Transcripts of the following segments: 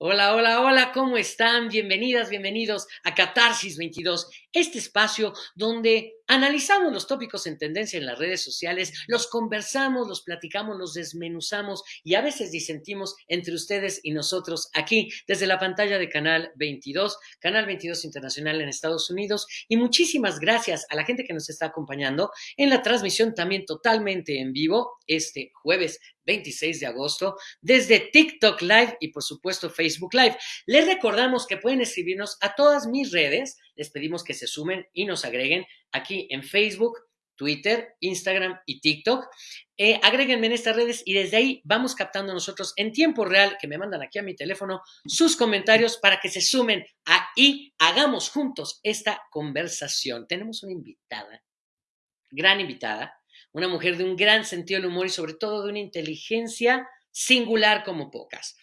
Hola, hola, hola, ¿cómo están? Bienvenidas, bienvenidos a Catarsis 22, este espacio donde analizamos los tópicos en tendencia en las redes sociales, los conversamos, los platicamos, los desmenuzamos y a veces disentimos entre ustedes y nosotros aquí desde la pantalla de Canal 22, Canal 22 Internacional en Estados Unidos. Y muchísimas gracias a la gente que nos está acompañando en la transmisión también totalmente en vivo este jueves 26 de agosto desde TikTok Live y por supuesto Facebook Live. Les recordamos que pueden escribirnos a todas mis redes, les pedimos que se sumen y nos agreguen aquí en Facebook, Twitter, Instagram y TikTok. Eh, agréguenme en estas redes y desde ahí vamos captando nosotros en tiempo real, que me mandan aquí a mi teléfono, sus comentarios para que se sumen ahí, hagamos juntos esta conversación. Tenemos una invitada, gran invitada, una mujer de un gran sentido del humor y sobre todo de una inteligencia singular como pocas.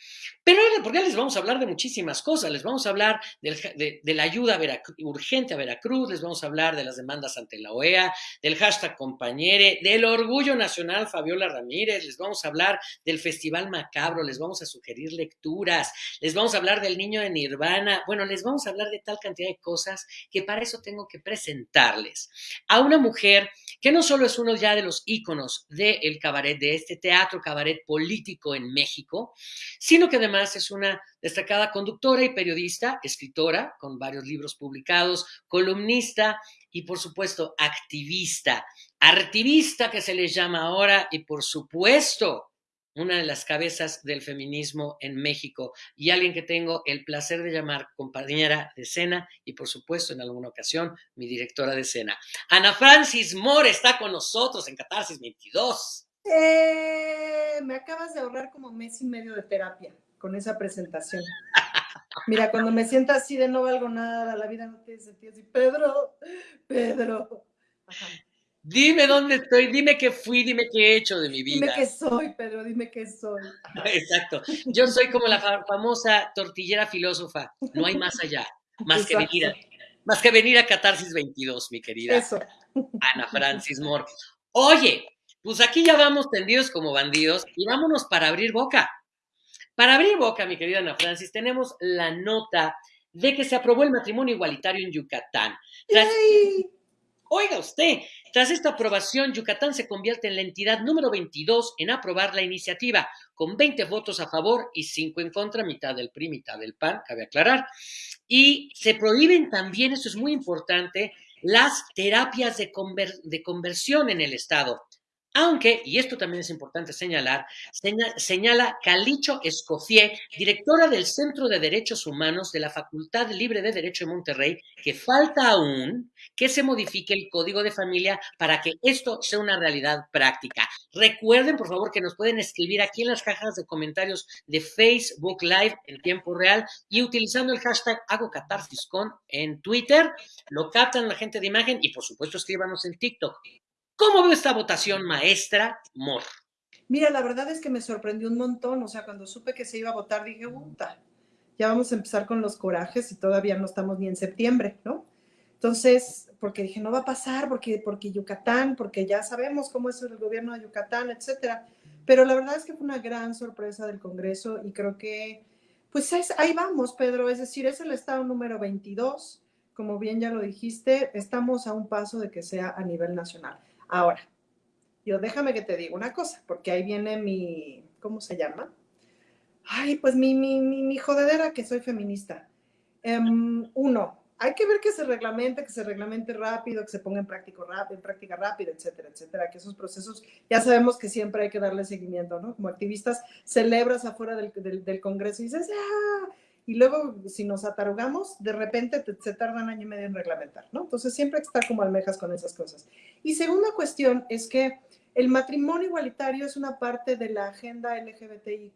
Pero porque les vamos a hablar de muchísimas cosas, les vamos a hablar de, la ayuda urgente a Veracruz, les vamos a hablar de las demandas ante la OEA, del hashtag compañere, del orgullo nacional Fabiola Ramírez, les vamos a hablar del Festival Macabro, les vamos a sugerir lecturas, les vamos a hablar del niño de Nirvana, bueno, les vamos a hablar de tal cantidad de cosas que para eso tengo que presentarles a una mujer que no solo es uno ya de los íconos del cabaret, de este teatro cabaret político en México, sino que además es una destacada conductora y periodista, escritora, con varios libros publicados, columnista y, por supuesto, activista, artivista que se les llama ahora y, por supuesto, una de las cabezas del feminismo en México y alguien que tengo el placer de llamar compañera de escena y por supuesto en alguna ocasión mi directora de escena. Ana Francis Moore está con nosotros en Catarsis 22. Eh, me acabas de ahorrar como mes y medio de terapia con esa presentación. Mira, cuando me siento así de no valgo nada, la vida no tiene sentido, así, Pedro, Pedro. Dime dónde estoy, dime qué fui, dime qué he hecho de mi vida. Dime qué soy, Pedro, dime qué soy. Exacto. Yo soy como la famosa tortillera filósofa, no hay más allá, más que venir a, más que venir a Catarsis 22, mi querida Eso. Ana Francis Moore. Oye, pues aquí ya vamos tendidos como bandidos y vámonos para abrir boca. Para abrir boca, mi querida Ana Francis, tenemos la nota de que se aprobó el matrimonio igualitario en Yucatán. oiga usted, tras esta aprobación, Yucatán se convierte en la entidad número 22 en aprobar la iniciativa, con 20 votos a favor y 5 en contra, mitad del PRI, mitad del PAN, cabe aclarar. Y se prohíben también, eso es muy importante, las terapias de, de conversión en el Estado. Aunque, y esto también es importante señalar, señala Calicho Escofié, directora del Centro de Derechos Humanos de la Facultad Libre de Derecho de Monterrey, que falta aún que se modifique el código de familia para que esto sea una realidad práctica. Recuerden, por favor, que nos pueden escribir aquí en las cajas de comentarios de Facebook Live en tiempo real y utilizando el hashtag hago en Twitter, lo captan la gente de imagen y por supuesto escríbanos en TikTok. ¿Cómo ve esta votación, maestra Mor? Mira, la verdad es que me sorprendió un montón. O sea, cuando supe que se iba a votar, dije, puta, ya vamos a empezar con los corajes y todavía no estamos ni en septiembre, ¿no? Entonces, porque dije, no va a pasar, porque, porque Yucatán, porque ya sabemos cómo es el gobierno de Yucatán, etcétera. Pero la verdad es que fue una gran sorpresa del Congreso y creo que, pues ahí vamos, Pedro. Es decir, es el estado número 22. Como bien ya lo dijiste, estamos a un paso de que sea a nivel nacional. Ahora, yo déjame que te diga una cosa, porque ahí viene mi, ¿cómo se llama? Ay, pues mi, mi, mi, jodedera que soy feminista. Em, uno, hay que ver que se reglamente, que se reglamente rápido, que se ponga en, práctico rápido, en práctica rápida, etcétera, etcétera, que esos procesos ya sabemos que siempre hay que darle seguimiento, ¿no? Como activistas celebras afuera del, del, del Congreso y dices, ¡ah! Y luego si nos atarugamos, de repente se tarda un año y medio en reglamentar, ¿no? Entonces siempre hay que estar como almejas con esas cosas. Y segunda cuestión es que el matrimonio igualitario es una parte de la agenda LGBTIQ+,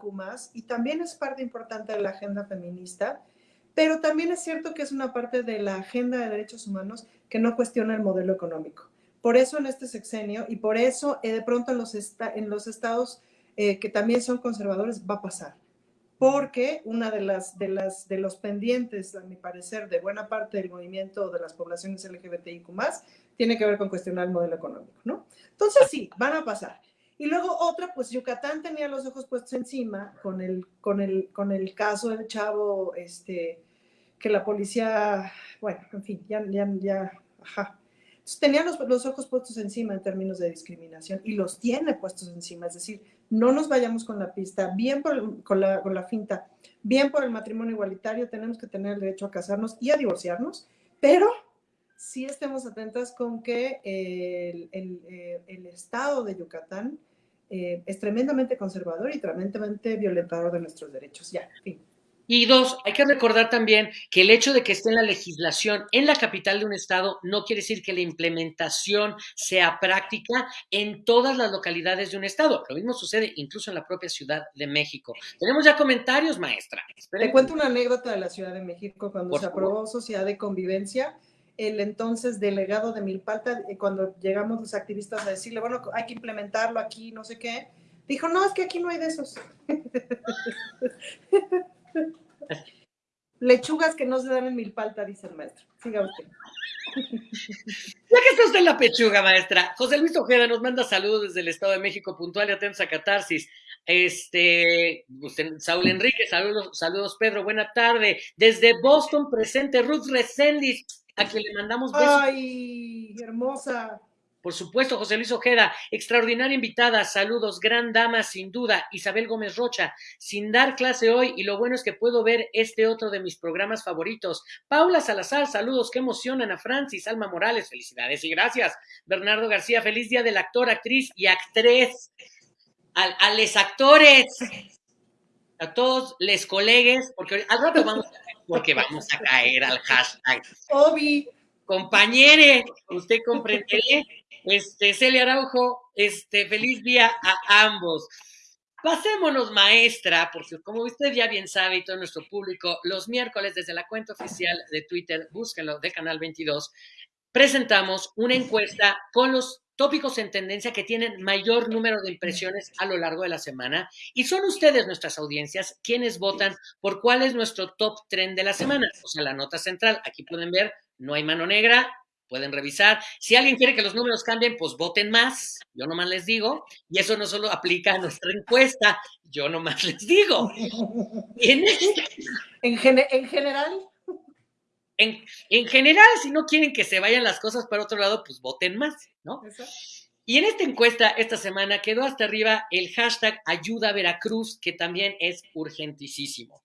y también es parte importante de la agenda feminista, pero también es cierto que es una parte de la agenda de derechos humanos que no cuestiona el modelo económico. Por eso en este sexenio y por eso eh, de pronto en los, en los estados eh, que también son conservadores va a pasar porque una de las, de las de los pendientes, a mi parecer, de buena parte del movimiento de las poblaciones LGBTIQ+, tiene que ver con cuestionar el modelo económico, ¿no? Entonces sí, van a pasar. Y luego otra, pues Yucatán tenía los ojos puestos encima con el, con el, con el caso del chavo, este, que la policía, bueno, en fin, ya, ya, ya, ajá. Tenía los, los, ojos puestos encima en términos de discriminación y los tiene puestos encima, es decir, no nos vayamos con la pista, bien por, con, la, con la finta, bien por el matrimonio igualitario, tenemos que tener el derecho a casarnos y a divorciarnos, pero sí estemos atentas con que el, el, eh, el Estado de Yucatán eh, es tremendamente conservador y tremendamente violentador de nuestros derechos. Ya, fin. Y dos, hay que recordar también que el hecho de que esté en la legislación en la capital de un estado no quiere decir que la implementación sea práctica en todas las localidades de un estado. Lo mismo sucede incluso en la propia Ciudad de México. Tenemos ya comentarios, maestra. Esperen. Te cuento una anécdota de la Ciudad de México cuando Por se aprobó. Sociedad de Convivencia el entonces delegado de Milpalta, eh, cuando llegamos los activistas a decirle, bueno, hay que implementarlo aquí, no sé qué, dijo, no, es que aquí no hay de esos. Lechugas que no se dan en Milpalta, dice el maestro. Siga usted. Ya que está usted en la pechuga, maestra. José Luis Ojeda nos manda saludos desde el Estado de México, puntual y atentos a Catarsis. Este, usted, Saúl Enrique, saludos, saludos, Pedro, buena tarde. Desde Boston, presente Ruth Resendis a quien le mandamos besos. ¡Ay, hermosa! Por supuesto, José Luis Ojeda, extraordinaria invitada, saludos, gran dama, sin duda, Isabel Gómez Rocha, sin dar clase hoy, y lo bueno es que puedo ver este otro de mis programas favoritos. Paula Salazar, saludos, que emocionan a Francis, Alma Morales, felicidades y gracias. Bernardo García, feliz día del actor, actriz y actriz. A, a les actores, a todos les colegues, porque al rato vamos a porque vamos a caer al hashtag. Obi. Compañere, usted comprenderé. Este, Celia Araujo, este, feliz día a ambos. Pasémonos, maestra, porque como usted ya bien sabe y todo nuestro público, los miércoles desde la cuenta oficial de Twitter, búsquenlo, de Canal 22, presentamos una encuesta con los tópicos en tendencia que tienen mayor número de impresiones a lo largo de la semana. Y son ustedes, nuestras audiencias, quienes votan por cuál es nuestro top trend de la semana. O sea, la nota central. Aquí pueden ver, no hay mano negra, pueden revisar. Si alguien quiere que los números cambien, pues voten más. Yo nomás les digo. Y eso no solo aplica a nuestra encuesta, yo nomás les digo. En, este... en, gen en general. En, en, general, si no quieren que se vayan las cosas para otro lado, pues voten más, ¿no? Y en esta encuesta, esta semana, quedó hasta arriba el hashtag Ayuda Veracruz, que también es urgentísimo.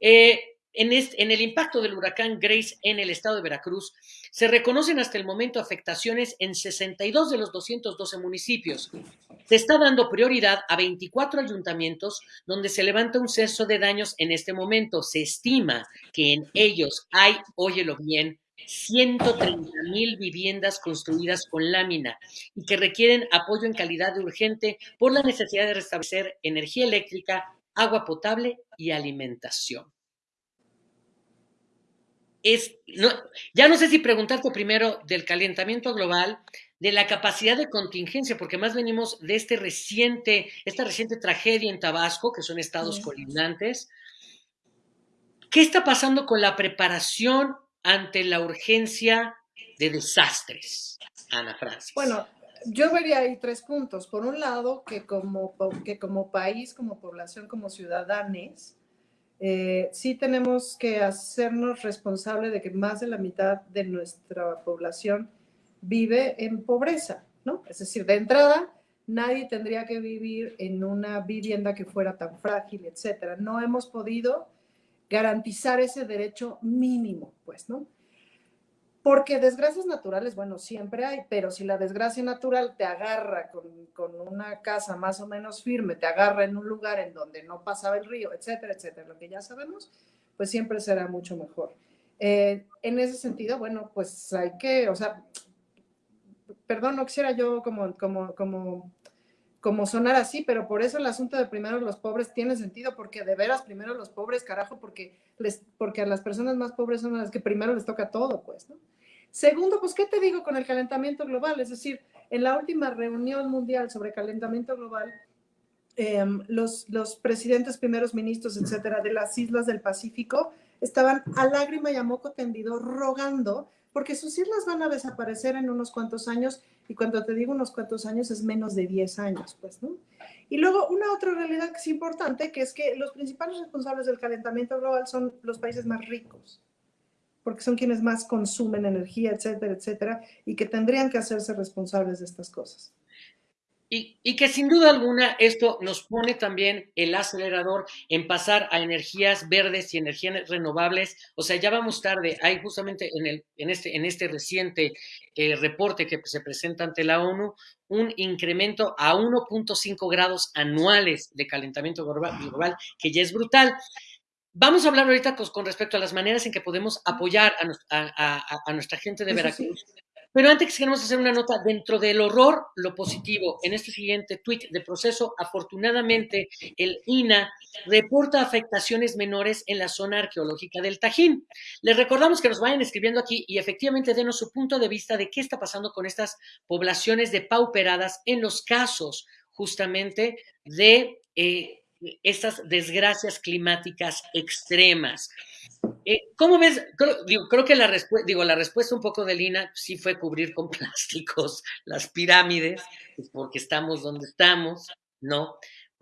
Eh, en, el impacto del huracán Grace en el estado de Veracruz, se reconocen hasta el momento afectaciones en 62 de los 212 municipios. Se está dando prioridad a 24 ayuntamientos donde se levanta un censo de daños en este momento. Se estima que en ellos hay, óyelo bien, 130 mil viviendas construidas con lámina y que requieren apoyo en calidad de urgente por la necesidad de restablecer energía eléctrica, agua potable y alimentación es, no, ya no sé si preguntarte primero del calentamiento global, de la capacidad de contingencia, porque más venimos de este reciente, esta reciente tragedia en Tabasco, que son estados sí. colindantes. ¿Qué está pasando con la preparación ante la urgencia de desastres, Ana Francis? Bueno, yo vería ahí tres puntos. Por un lado, que como, que como país, como población, como ciudadanos, eh, sí tenemos que hacernos responsable de que más de la mitad de nuestra población vive en pobreza, ¿no? Es decir, de entrada, nadie tendría que vivir en una vivienda que fuera tan frágil, etcétera. No hemos podido garantizar ese derecho mínimo, pues, ¿no? Porque desgracias naturales, bueno, siempre hay, pero si la desgracia natural te agarra con, con, una casa más o menos firme, te agarra en un lugar en donde no pasaba el río, etcétera, etcétera, lo que ya sabemos, pues siempre será mucho mejor. Eh, en ese sentido, bueno, pues hay que, o sea, perdón, no quisiera yo como, como, como, como sonar así, pero por eso el asunto de primero los pobres tiene sentido, porque de veras primero los pobres, carajo, porque, les, porque a las personas más pobres son las que primero les toca todo, pues, ¿no? Segundo, pues, ¿qué te digo con el calentamiento global? Es decir, en la última reunión mundial sobre calentamiento global, eh, los, los presidentes, primeros ministros, etcétera, de las islas del Pacífico estaban a lágrima y a moco tendido rogando porque sus islas van a desaparecer en unos cuantos años Y cuando te digo unos cuantos años, es menos de 10 años, pues, ¿no? Y luego una otra realidad que es importante, que es que los principales responsables del calentamiento global son los países más ricos, porque son quienes más consumen energía, etcétera, etcétera, y que tendrían que hacerse responsables de estas cosas. Y, que sin duda alguna esto nos pone también el acelerador en pasar a energías verdes y energías renovables. O sea, ya vamos tarde. Hay justamente en, el, en, este, en este reciente eh, reporte que se presenta ante la ONU un incremento a 1.5 grados anuales de calentamiento global, que ya es brutal. Vamos a hablar ahorita con, respecto a las maneras en que podemos apoyar a, nuestra gente de Veracruz. Pero antes queremos hacer una nota dentro del horror, lo positivo. En este siguiente tweet de proceso, afortunadamente, el INA reporta afectaciones menores en la zona arqueológica del Tajín. Les recordamos que nos vayan escribiendo aquí y efectivamente denos su punto de vista de qué está pasando con estas poblaciones depauperadas en los casos justamente de eh, estas desgracias climáticas extremas. Eh, ¿Cómo ves? Creo, que la respuesta, digo, la respuesta un poco de Lina sí fue cubrir con plásticos las pirámides, porque estamos donde estamos, ¿no?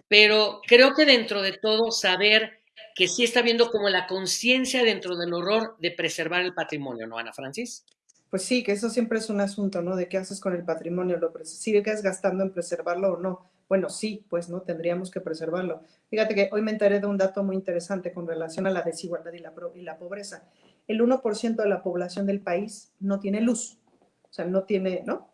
Pero creo que dentro de todo saber que sí está viendo como la conciencia dentro del horror de preservar el patrimonio, ¿no, Ana Francis? Pues sí, que eso siempre es un asunto, ¿no? De qué haces con el patrimonio, lo sigues gastando en preservarlo o no. Bueno, sí, pues no, tendríamos que preservarlo. Fíjate que hoy me enteré de un dato muy interesante con relación a la desigualdad y la, y la pobreza. El 1% de la población del país no tiene luz, o sea, no tiene, ¿no?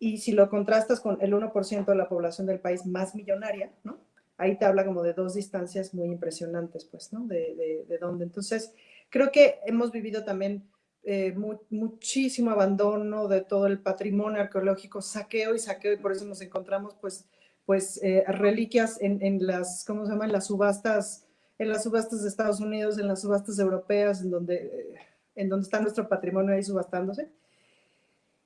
Y si lo contrastas con el 1% de la población del país más millonaria, ¿no? Ahí te habla como de dos distancias muy impresionantes, pues, ¿no? De, de, de dónde. Entonces, creo que hemos vivido también eh, muchísimo abandono de todo el patrimonio arqueológico, saqueo y saqueo, y por eso nos encontramos, pues, pues eh, reliquias en, en, las, ¿cómo se llaman? Las subastas, en las subastas de Estados Unidos, en las subastas europeas, en donde, eh, en donde está nuestro patrimonio ahí subastándose.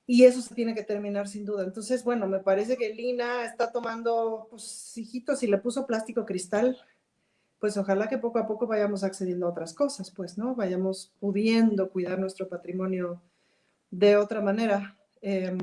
Y eso se tiene que terminar sin duda. Entonces, bueno, me parece que Lina está tomando, pues, hijitos, y le puso plástico cristal, pues ojalá que poco a poco vayamos accediendo a otras cosas, pues, ¿no? Vayamos pudiendo cuidar nuestro patrimonio de otra manera. Eh,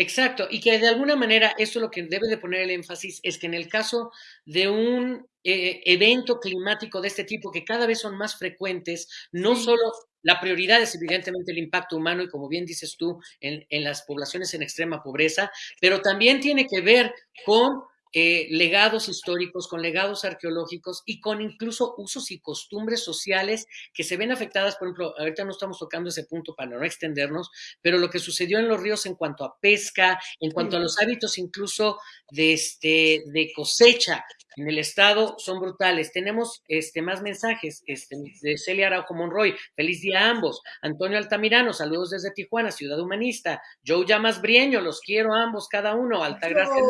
Exacto, y que de alguna manera eso lo que debe de poner el énfasis es que en el caso de un eh, evento climático de este tipo, que cada vez son más frecuentes, no solo la prioridad es evidentemente el impacto humano y como bien dices tú, en, en las poblaciones en extrema pobreza, pero también tiene que ver con eh, legados históricos, con legados arqueológicos y con incluso usos y costumbres sociales que se ven afectadas, por ejemplo, ahorita no estamos tocando ese punto para no extendernos, pero lo que sucedió en los ríos en cuanto a pesca, en cuanto a los hábitos incluso de, este, de cosecha en el estado son brutales. Tenemos este, más mensajes este, de Celia Araujo Monroy, feliz día a ambos. Antonio Altamirano, saludos desde Tijuana, Ciudad Humanista. Joe Llamas Brieño, los quiero a ambos, cada uno. Altagracia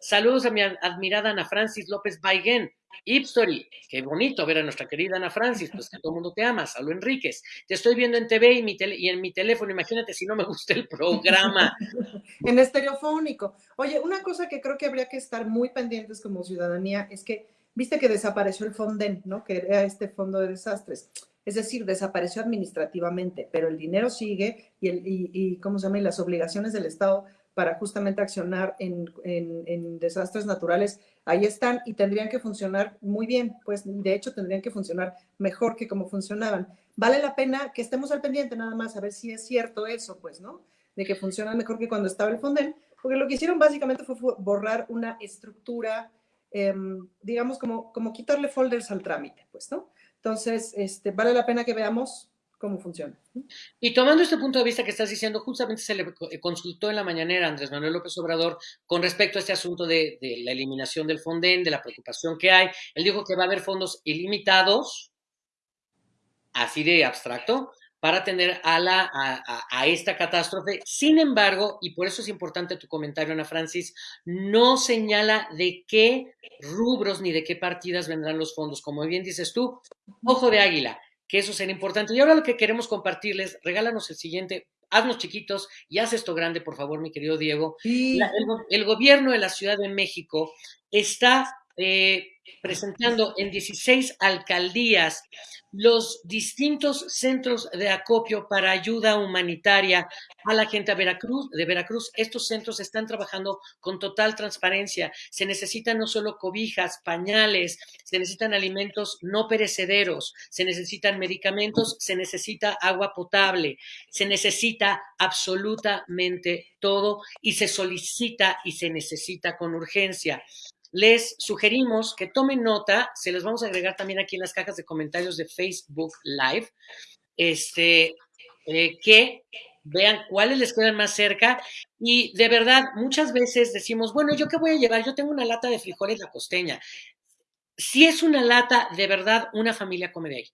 Saludos a mi admirada Ana Francis López Baiguen. Ipstory, qué bonito ver a nuestra querida Ana Francis, pues que todo el mundo te ama. Salud Enríquez, te estoy viendo en TV y en mi teléfono, imagínate si no me gusta el programa. en estereofónico. Oye, una cosa que creo que habría que estar muy pendientes como ciudadanía es que, viste que desapareció el Fonden, ¿no? Que era este fondo de desastres. Es decir, desapareció administrativamente, pero el dinero sigue y, el, y ¿cómo se llama? Y las obligaciones del Estado para justamente accionar en, desastres naturales, ahí están y tendrían que funcionar muy bien, pues de hecho tendrían que funcionar mejor que como funcionaban. Vale la pena que estemos al pendiente nada más a ver si es cierto eso, pues, ¿no? De que funcionan mejor que cuando estaba el Fonden, porque lo que hicieron básicamente fue borrar una estructura, em, digamos, como, como quitarle folders al trámite, pues, ¿no? Entonces, este, vale la pena que veamos cómo funciona. Y tomando este punto de vista que estás diciendo, justamente se le eh, consultó en la mañanera a Andrés Manuel López Obrador con respecto a este asunto de, la eliminación del Fonden, de la preocupación que hay. Él dijo que va a haber fondos ilimitados, así de abstracto, para atender a, a, esta catástrofe. Sin embargo, y por eso es importante tu comentario, Ana Francis, no señala de qué rubros ni de qué partidas vendrán los fondos. Como bien dices tú, ojo de águila que eso será importante. Y ahora lo que queremos compartirles, regálanos el siguiente, haznos chiquitos y haz esto grande, por favor, mi querido Diego. el, gobierno de la Ciudad de México está eh, presentando en 16 alcaldías los distintos centros de acopio para ayuda humanitaria a la gente de Veracruz, de Veracruz. Estos centros están trabajando con total transparencia. Se necesitan no solo cobijas, pañales, se necesitan alimentos no perecederos, se necesitan medicamentos, se necesita agua potable, se necesita absolutamente todo y se solicita y se necesita con urgencia les sugerimos que tomen nota, se les vamos a agregar también aquí en las cajas de comentarios de Facebook Live, este, eh, que vean cuáles les quedan más cerca y de verdad muchas veces decimos, bueno, ¿yo qué voy a llevar? Yo tengo una lata de frijoles la costeña. Si es una lata, de verdad, una familia come de ahí.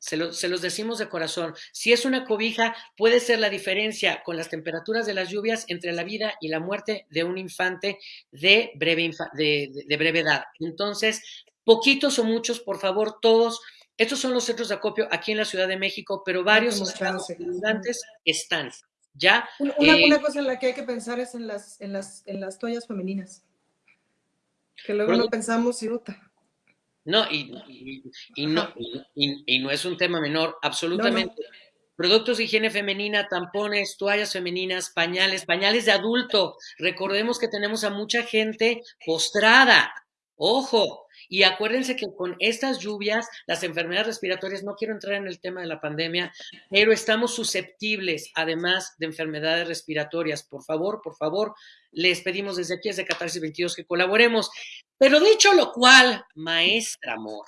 Se, los decimos de corazón. Si es una cobija, puede ser la diferencia con las temperaturas de las lluvias entre la vida y la muerte de un infante de breve, de, brevedad. Entonces, poquitos o muchos, por favor, todos. Estos son los centros de acopio aquí en la Ciudad de México, pero varios estados están. ¿Ya? Una, eh, cosa en la que hay que pensar es en las, en las, en las toallas femeninas. Que luego no pensamos, y no, y, y, no, y, no es un tema menor, absolutamente. Productos de higiene femenina, tampones, toallas femeninas, pañales, pañales de adulto. Recordemos que tenemos a mucha gente postrada. Ojo, y acuérdense que con estas lluvias, las enfermedades respiratorias, no quiero entrar en el tema de la pandemia, pero estamos susceptibles, además de enfermedades respiratorias. Por favor, por favor, les pedimos desde aquí, desde Catarsis 22, que colaboremos. Pero dicho lo cual, maestra amor,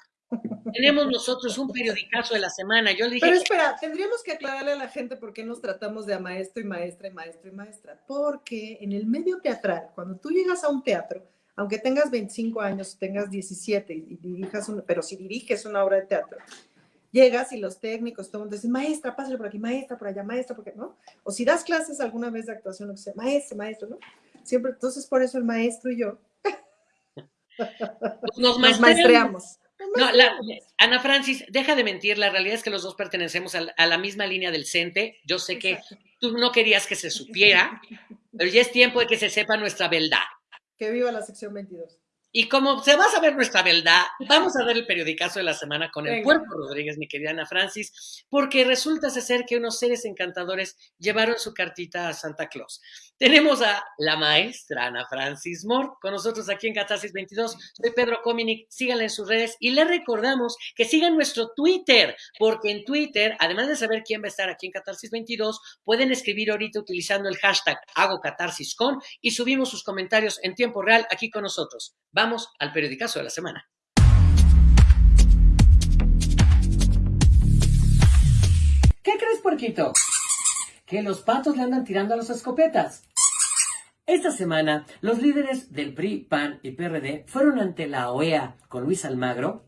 tenemos nosotros un periodicazo de la semana. Yo le dije. Pero espera, tendríamos que aclararle a la gente por qué nos tratamos de a maestro y maestra y maestro y maestra. Porque en el medio teatral, cuando tú llegas a un teatro, aunque tengas 25 años, tengas 17 y dirijas, un, pero si diriges una obra de teatro, llegas y los técnicos, todo el mundo dice, maestra, pásale por aquí, maestra, por allá, maestra, porque no. O si das clases alguna vez de actuación, lo que sea, maestro, maestro, ¿no? Siempre, entonces por eso el maestro y yo nos, maestreamos. No, Ana Francis, deja de mentir, la realidad es que los dos pertenecemos a, la misma línea del CENTE. Yo sé que tú no querías que se supiera, pero ya es tiempo de que se sepa nuestra verdad. Que viva la sección 22. Y como se va a saber nuestra verdad, vamos a ver el periodicazo de la semana con el cuerpo Rodríguez, mi querida Ana Francis, porque resulta ser que unos seres encantadores llevaron su cartita a Santa Claus. Tenemos a la maestra Ana Francis Moore con nosotros aquí en Catarsis 22. Soy Pedro Cominic, síganla en sus redes y les recordamos que sigan nuestro Twitter, porque en Twitter, además de saber quién va a estar aquí en Catarsis 22, pueden escribir ahorita utilizando el hashtag hago catarsis con y subimos sus comentarios en tiempo real aquí con nosotros. Vamos al periodicazo de la semana. ¿Qué crees, puerquito? Que los patos le andan tirando a las escopetas. Esta semana, los líderes del PRI, PAN y PRD fueron ante la OEA con Luis Almagro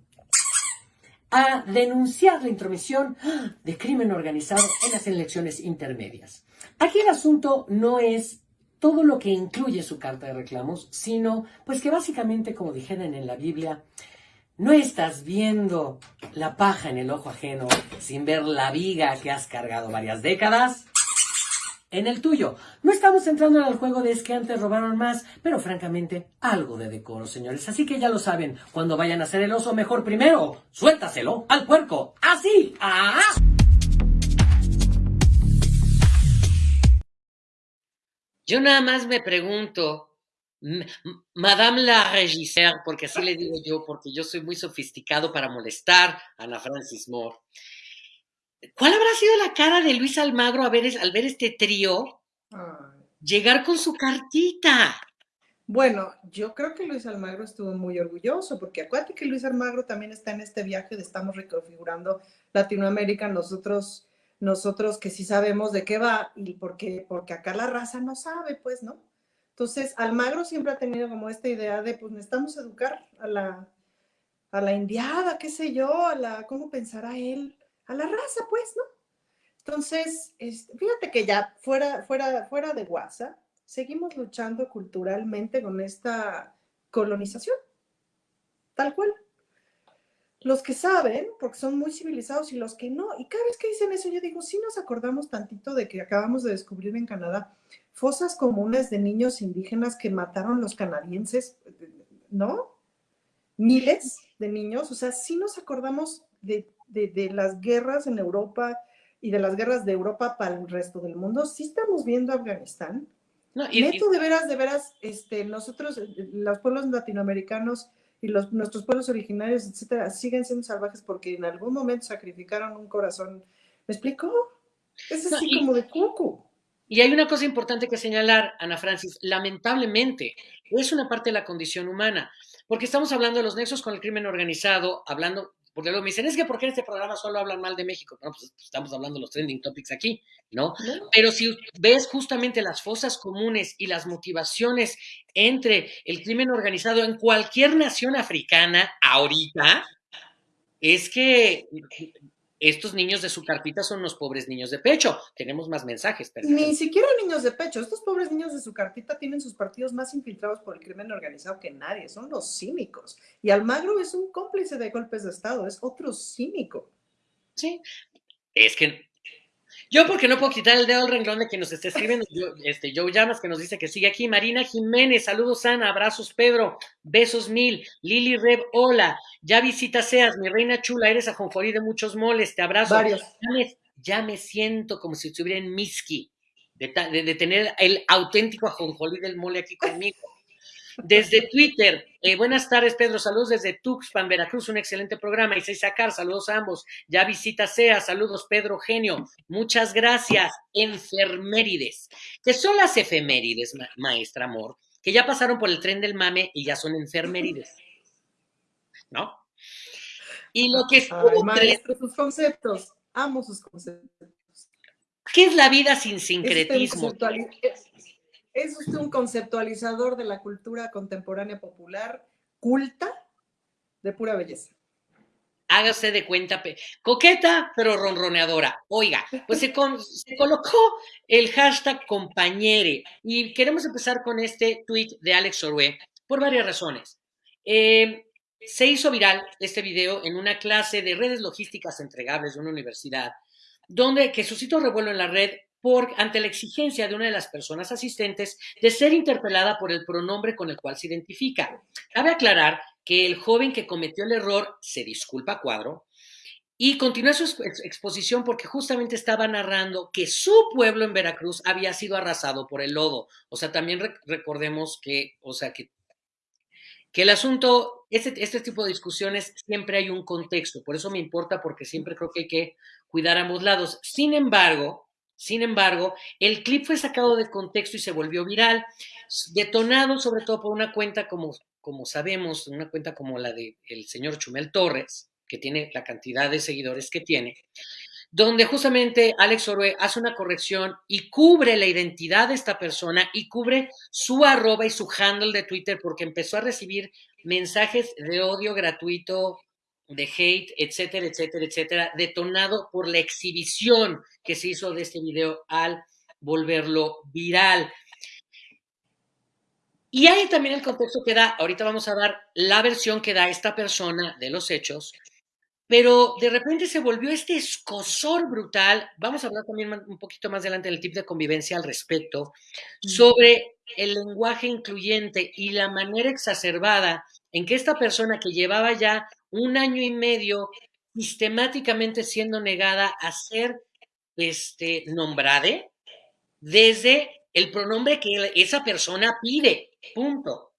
a denunciar la intromisión de crimen organizado en las elecciones intermedias. Aquí el asunto no es todo lo que incluye su carta de reclamos, sino pues que básicamente, como dijeron en la Biblia, no estás viendo la paja en el ojo ajeno sin ver la viga que has cargado varias décadas en el tuyo. No estamos entrando en el juego de es que antes robaron más, pero francamente, algo de decoro, señores. Así que ya lo saben, cuando vayan a hacer el oso, mejor primero, suéltaselo al puerco. Así. ¡Ah! Yo nada más me pregunto, Madame la Regisseur, porque así le digo yo, porque yo soy muy sofisticado para molestar a Ana Francis Moore. ¿Cuál habrá sido la cara de Luis Almagro al ver, al ver este trío llegar con su cartita? Bueno, yo creo que Luis Almagro estuvo muy orgulloso, porque acuérdate que Luis Almagro también está en este viaje de estamos reconfigurando Latinoamérica, nosotros nosotros que sí sabemos de qué va y porque, porque acá la raza no sabe, pues, ¿no? Entonces, Almagro siempre ha tenido como esta idea de, pues, necesitamos educar a la, a la indiada, qué sé yo, a la, ¿cómo pensará él? A la raza, pues, ¿no? Entonces, fíjate que ya fuera, fuera, fuera de WhatsApp, seguimos luchando culturalmente con esta colonización, tal cual los que saben, porque son muy civilizados, y los que no. Y cada vez que dicen eso, yo digo, sí nos acordamos tantito de que acabamos de descubrir en Canadá fosas comunes de niños indígenas que mataron los canadienses, ¿no? miles de niños, o sea, sí nos acordamos de, las guerras en Europa y de las guerras de Europa para el resto del mundo, sí estamos viendo Afganistán. No, y, Neto, de veras, de veras, este, nosotros, los pueblos latinoamericanos y los, nuestros pueblos originarios, etcétera, siguen siendo salvajes porque en algún momento sacrificaron un corazón. ¿Me explico? Es así como de cucu. Y hay una cosa importante que señalar, Ana Francis, lamentablemente, es una parte de la condición humana, porque estamos hablando de los nexos con el crimen organizado, hablando, porque luego me dicen, es que ¿por qué en este programa solo hablan mal de México? No, pues estamos hablando de los trending topics aquí, ¿no? Pero si ves justamente las fosas comunes y las motivaciones entre el crimen organizado en cualquier nación africana ahorita, es que estos niños de su carpita son los pobres niños de pecho. Tenemos más mensajes. Ni siquiera niños de pecho. Estos pobres niños de su carpita tienen sus partidos más infiltrados por el crimen organizado que nadie. Son los cínicos. Y Almagro es un cómplice de golpes de Estado. Es otro cínico. Sí. Es que yo porque no puedo quitar el dedo al renglón de quien nos está escribiendo, este, Joe Llamas que nos dice que sigue aquí, Marina Jiménez, saludos Ana, abrazos Pedro, besos mil, Lili Reb, hola, ya visita Seas, mi reina chula, eres ajonjolí de muchos moles, te abrazo. Varios. Ya me, siento como si estuviera en Miski, de, de tener el auténtico ajonjolí del mole aquí conmigo. Desde Twitter, eh, buenas tardes, Pedro. Saludos desde Tuxpan, Veracruz. Un excelente programa. Y Sacar, saludos a ambos. Ya visita SEA. Saludos, Pedro Genio. Muchas gracias. Enfermérides. ¿Qué son las efemérides, maestra amor? Que ya pasaron por el tren del mame y ya son enfermérides. ¿No? Y lo que es. sus conceptos. Amo sus conceptos. ¿Qué es la vida sin sincretismo? Es usted un conceptualizador de la cultura contemporánea popular, culta, de pura belleza. Hágase de cuenta, coqueta, pero ronroneadora. Oiga, pues se, colocó el hashtag compañere y queremos empezar con este tweet de Alex Orue por varias razones. Eh, se hizo viral este video en una clase de redes logísticas entregables de una universidad, donde que suscitó revuelo en la red ante la exigencia de una de las personas asistentes de ser interpelada por el pronombre con el cual se identifica. Cabe aclarar que el joven que cometió el error se disculpa cuadro y continúa su exposición porque justamente estaba narrando que su pueblo en Veracruz había sido arrasado por el lodo. O sea, también recordemos que, o sea, que, que el asunto, este, este tipo de discusiones siempre hay un contexto, por eso me importa porque siempre creo que hay que cuidar ambos lados. Sin embargo, sin embargo, el clip fue sacado de contexto y se volvió viral, detonado sobre todo por una cuenta como, como sabemos, una cuenta como la del el señor Chumel Torres, que tiene la cantidad de seguidores que tiene, donde justamente Alex Orue hace una corrección y cubre la identidad de esta persona y cubre su arroba y su handle de Twitter porque empezó a recibir mensajes de odio gratuito de hate, etcétera, etcétera, etcétera, detonado por la exhibición que se hizo de este video al volverlo viral. Y hay también el contexto que da, ahorita vamos a dar la versión que da esta persona de los hechos, pero de repente se volvió este escosor brutal. Vamos a hablar también un poquito más adelante del tip de convivencia al respecto, sobre el lenguaje incluyente y la manera exacerbada en que esta persona que llevaba ya un año y medio sistemáticamente siendo negada a ser este, nombrada desde el pronombre que esa persona pide. Punto.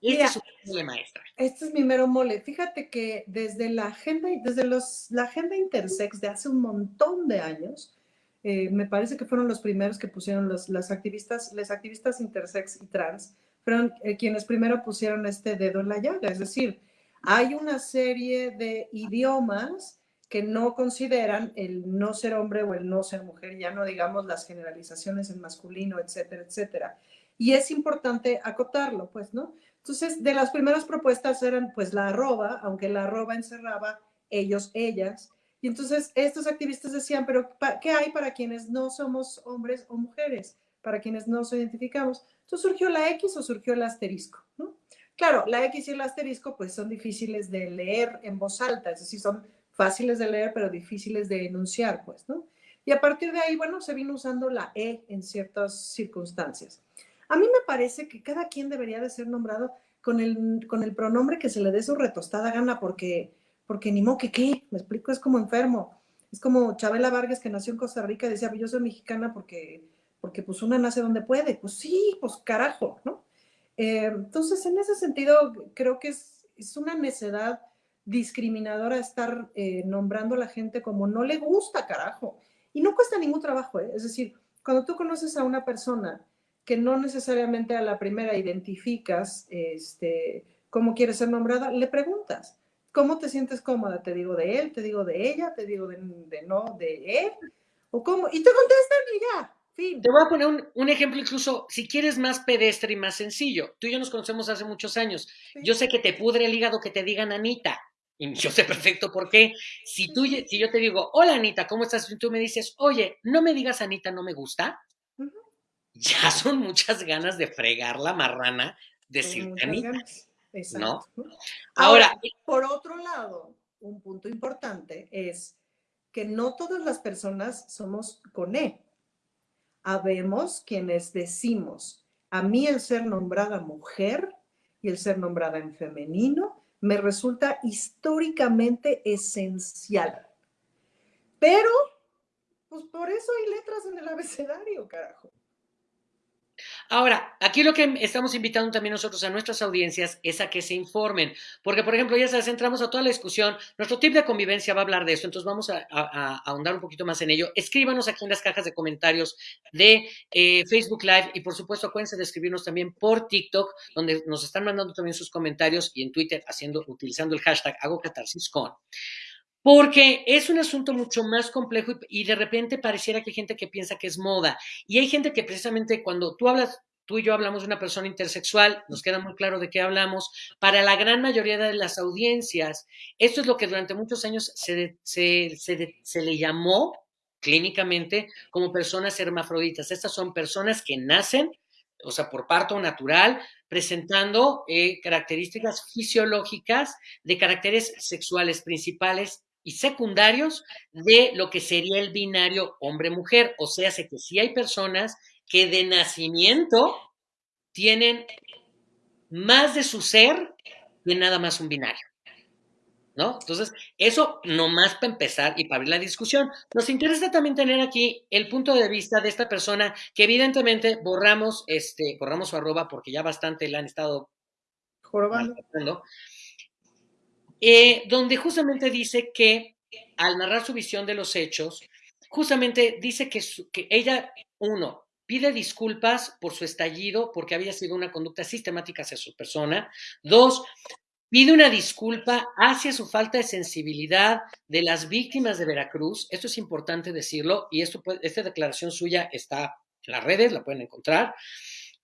Este es su maestra. Este es mi mero mole. Fíjate que desde la agenda, desde los, la agenda intersex de hace un montón de años, eh, me parece que fueron los primeros que pusieron los, las activistas, las activistas intersex y trans, fueron eh, quienes primero pusieron este dedo en la llaga. Es decir, hay una serie de idiomas que no consideran el no ser hombre o el no ser mujer, ya no digamos las generalizaciones en masculino, etcétera, etcétera. Y es importante acotarlo, pues, ¿no? Entonces, de las primeras propuestas eran, pues, la arroba, aunque la arroba encerraba ellos, ellas. Y entonces estos activistas decían, pero ¿qué hay para quienes no somos hombres o mujeres? Para quienes no nos identificamos. Entonces surgió la X o surgió el asterisco, ¿no? Claro, la X y el asterisco pues son difíciles de leer en voz alta, es decir, son fáciles de leer pero difíciles de enunciar, pues, ¿no? Y a partir de ahí, bueno, se vino usando la E en ciertas circunstancias. A mí me parece que cada quien debería de ser nombrado con el, con el pronombre que se le dé su retostada gana, porque, porque ni modo que qué, me explico, es como enfermo. Es como Chabela Vargas que nació en Costa Rica y decía, yo soy mexicana porque, porque pues una nace donde puede. Pues sí, pues carajo, ¿no? Eh, entonces, en ese sentido, creo que es, es una necedad discriminadora estar eh, nombrando a la gente como no le gusta, carajo. Y no cuesta ningún trabajo, ¿eh? es decir, cuando tú conoces a una persona que no necesariamente a la primera identificas este, cómo quiere ser nombrada, le preguntas, ¿cómo te sientes cómoda? Te digo de él, te digo de ella, te digo de, no, de él, o cómo, y te contestan y ya. Te voy a poner un, ejemplo incluso, si quieres más pedestre y más sencillo. Tú y yo nos conocemos hace muchos años. Yo sé que te pudre el hígado que te digan Anita. Y yo sé perfecto por qué. Si, tú, si yo te digo, hola Anita, ¿cómo estás? Y tú me dices, oye, no me digas Anita, no me gusta ya son muchas ganas de fregar la marrana, decirte Anita. ¿no? Ahora, por otro lado, un punto importante es que no todas las personas somos con E. Habemos quienes decimos, a mí el ser nombrada mujer y el ser nombrada en femenino me resulta históricamente esencial. Pero, pues por eso hay letras en el abecedario, carajo. Ahora, aquí lo que estamos invitando también nosotros a nuestras audiencias es a que se informen, porque por ejemplo, ya sabes, entramos a toda la discusión, nuestro tip de convivencia va a hablar de esto, entonces vamos a, ahondar un poquito más en ello. Escríbanos aquí en las cajas de comentarios de eh, Facebook Live y por supuesto acuérdense de escribirnos también por TikTok, donde nos están mandando también sus comentarios y en Twitter haciendo, utilizando el hashtag hago con porque es un asunto mucho más complejo y, de repente pareciera que hay gente que piensa que es moda. Y hay gente que precisamente cuando tú hablas, tú y yo hablamos de una persona intersexual, nos queda muy claro de qué hablamos. Para la gran mayoría de las audiencias, esto es lo que durante muchos años se, se, le llamó clínicamente como personas hermafroditas. Estas son personas que nacen, o sea, por parto natural, presentando eh, características fisiológicas de caracteres sexuales principales y secundarios de lo que sería el binario hombre-mujer. O sea, sé que sí hay personas que de nacimiento tienen más de su ser que nada más un binario. ¿No? Entonces, eso nomás para empezar y para abrir la discusión. Nos interesa también tener aquí el punto de vista de esta persona que evidentemente borramos, este, borramos su arroba porque ya bastante la han estado jorobando. Eh, donde justamente dice que al narrar su visión de los hechos, justamente dice que, que ella, uno, pide disculpas por su estallido porque había sido una conducta sistemática hacia su persona. Dos, pide una disculpa hacia su falta de sensibilidad de las víctimas de Veracruz. Esto es importante decirlo y esto, esta declaración suya está en las redes, la pueden encontrar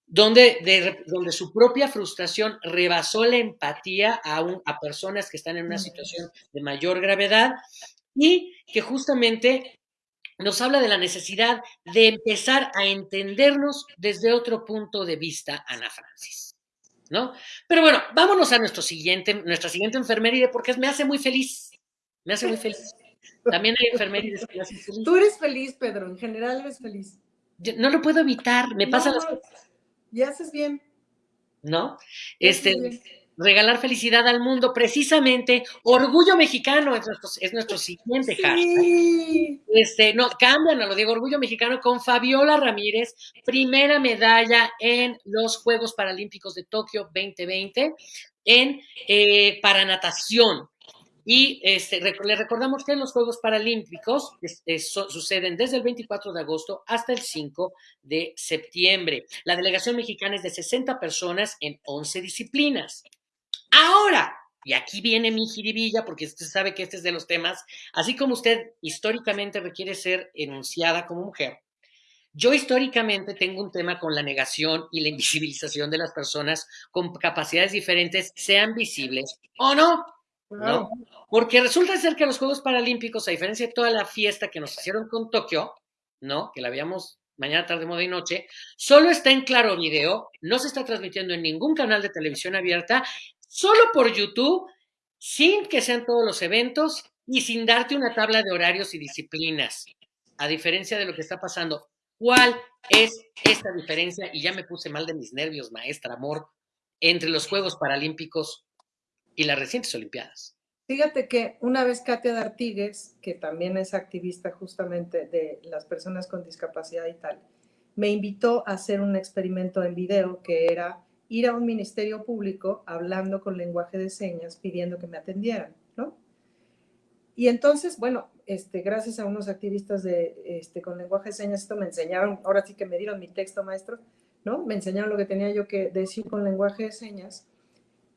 donde, donde su propia frustración rebasó la empatía a, a personas que están en una situación de mayor gravedad y que justamente nos habla de la necesidad de empezar a entendernos desde otro punto de vista, Ana Francis. ¿No? Pero bueno, vámonos a nuestro siguiente, nuestra siguiente enfermería porque me hace muy feliz. Me hace muy feliz. También hay enfermerías que me hacen feliz. Tú eres feliz, Pedro, en general eres feliz. no lo puedo evitar, me pasa las y haces bien. ¿No? Este, regalar felicidad al mundo, precisamente, orgullo mexicano es nuestro, es nuestro siguiente hashtag. Este, no, cambian a lo digo, orgullo mexicano con Fabiola Ramírez, primera medalla en los Juegos Paralímpicos de Tokio 2020 en eh, para natación. Y este, le recordamos que los Juegos Paralímpicos suceden desde el 24 de agosto hasta el 5 de septiembre. La delegación mexicana es de 60 personas en 11 disciplinas. Ahora, y aquí viene mi jiribilla, porque usted sabe que este es de los temas, así como usted históricamente requiere ser enunciada como mujer, yo históricamente tengo un tema con la negación y la invisibilización de las personas con capacidades diferentes, sean visibles o no. ¿No? Porque resulta ser que los Juegos Paralímpicos, a diferencia de toda la fiesta que nos hicieron con Tokio, ¿no? Que la veíamos mañana, tarde, moda y noche, solo está en claro video, no se está transmitiendo en ningún canal de televisión abierta, solo por YouTube, sin que sean todos los eventos y sin darte una tabla de horarios y disciplinas, a diferencia de lo que está pasando. ¿Cuál es esta diferencia? Y ya me puse mal de mis nervios, maestra, amor. entre los Juegos Paralímpicos y las recientes Olimpiadas? Fíjate que una vez Katia D'Artigues, que también es activista justamente de las personas con discapacidad y tal, me invitó a hacer un experimento en video que era ir a un ministerio público hablando con lenguaje de señas pidiendo que me atendieran, ¿no? Y entonces, bueno, este, gracias a unos activistas de, este, con lenguaje de señas, esto me enseñaron, ahora sí que me dieron mi texto maestro, ¿no? Me enseñaron lo que tenía yo que decir con lenguaje de señas.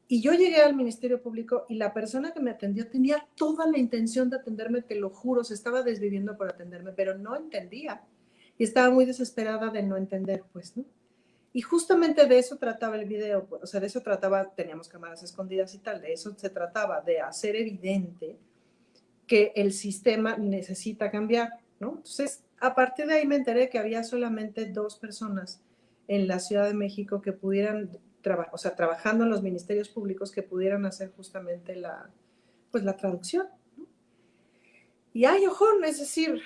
Y yo llegué al Ministerio Público y la persona que me atendió tenía toda la intención de atenderme, te lo juro, se estaba desviviendo por atenderme, pero no entendía. Y estaba muy desesperada de no entender, pues, ¿no? Y justamente de eso trataba el video, o sea, de eso trataba, teníamos cámaras escondidas y tal, de eso se trataba, de hacer evidente que el sistema necesita cambiar, ¿no? Entonces, a partir de ahí me enteré que había solamente dos personas en la Ciudad de México que pudieran, o sea, trabajando en los ministerios públicos que pudieran hacer justamente la, pues la traducción. Y hay ojón, es decir,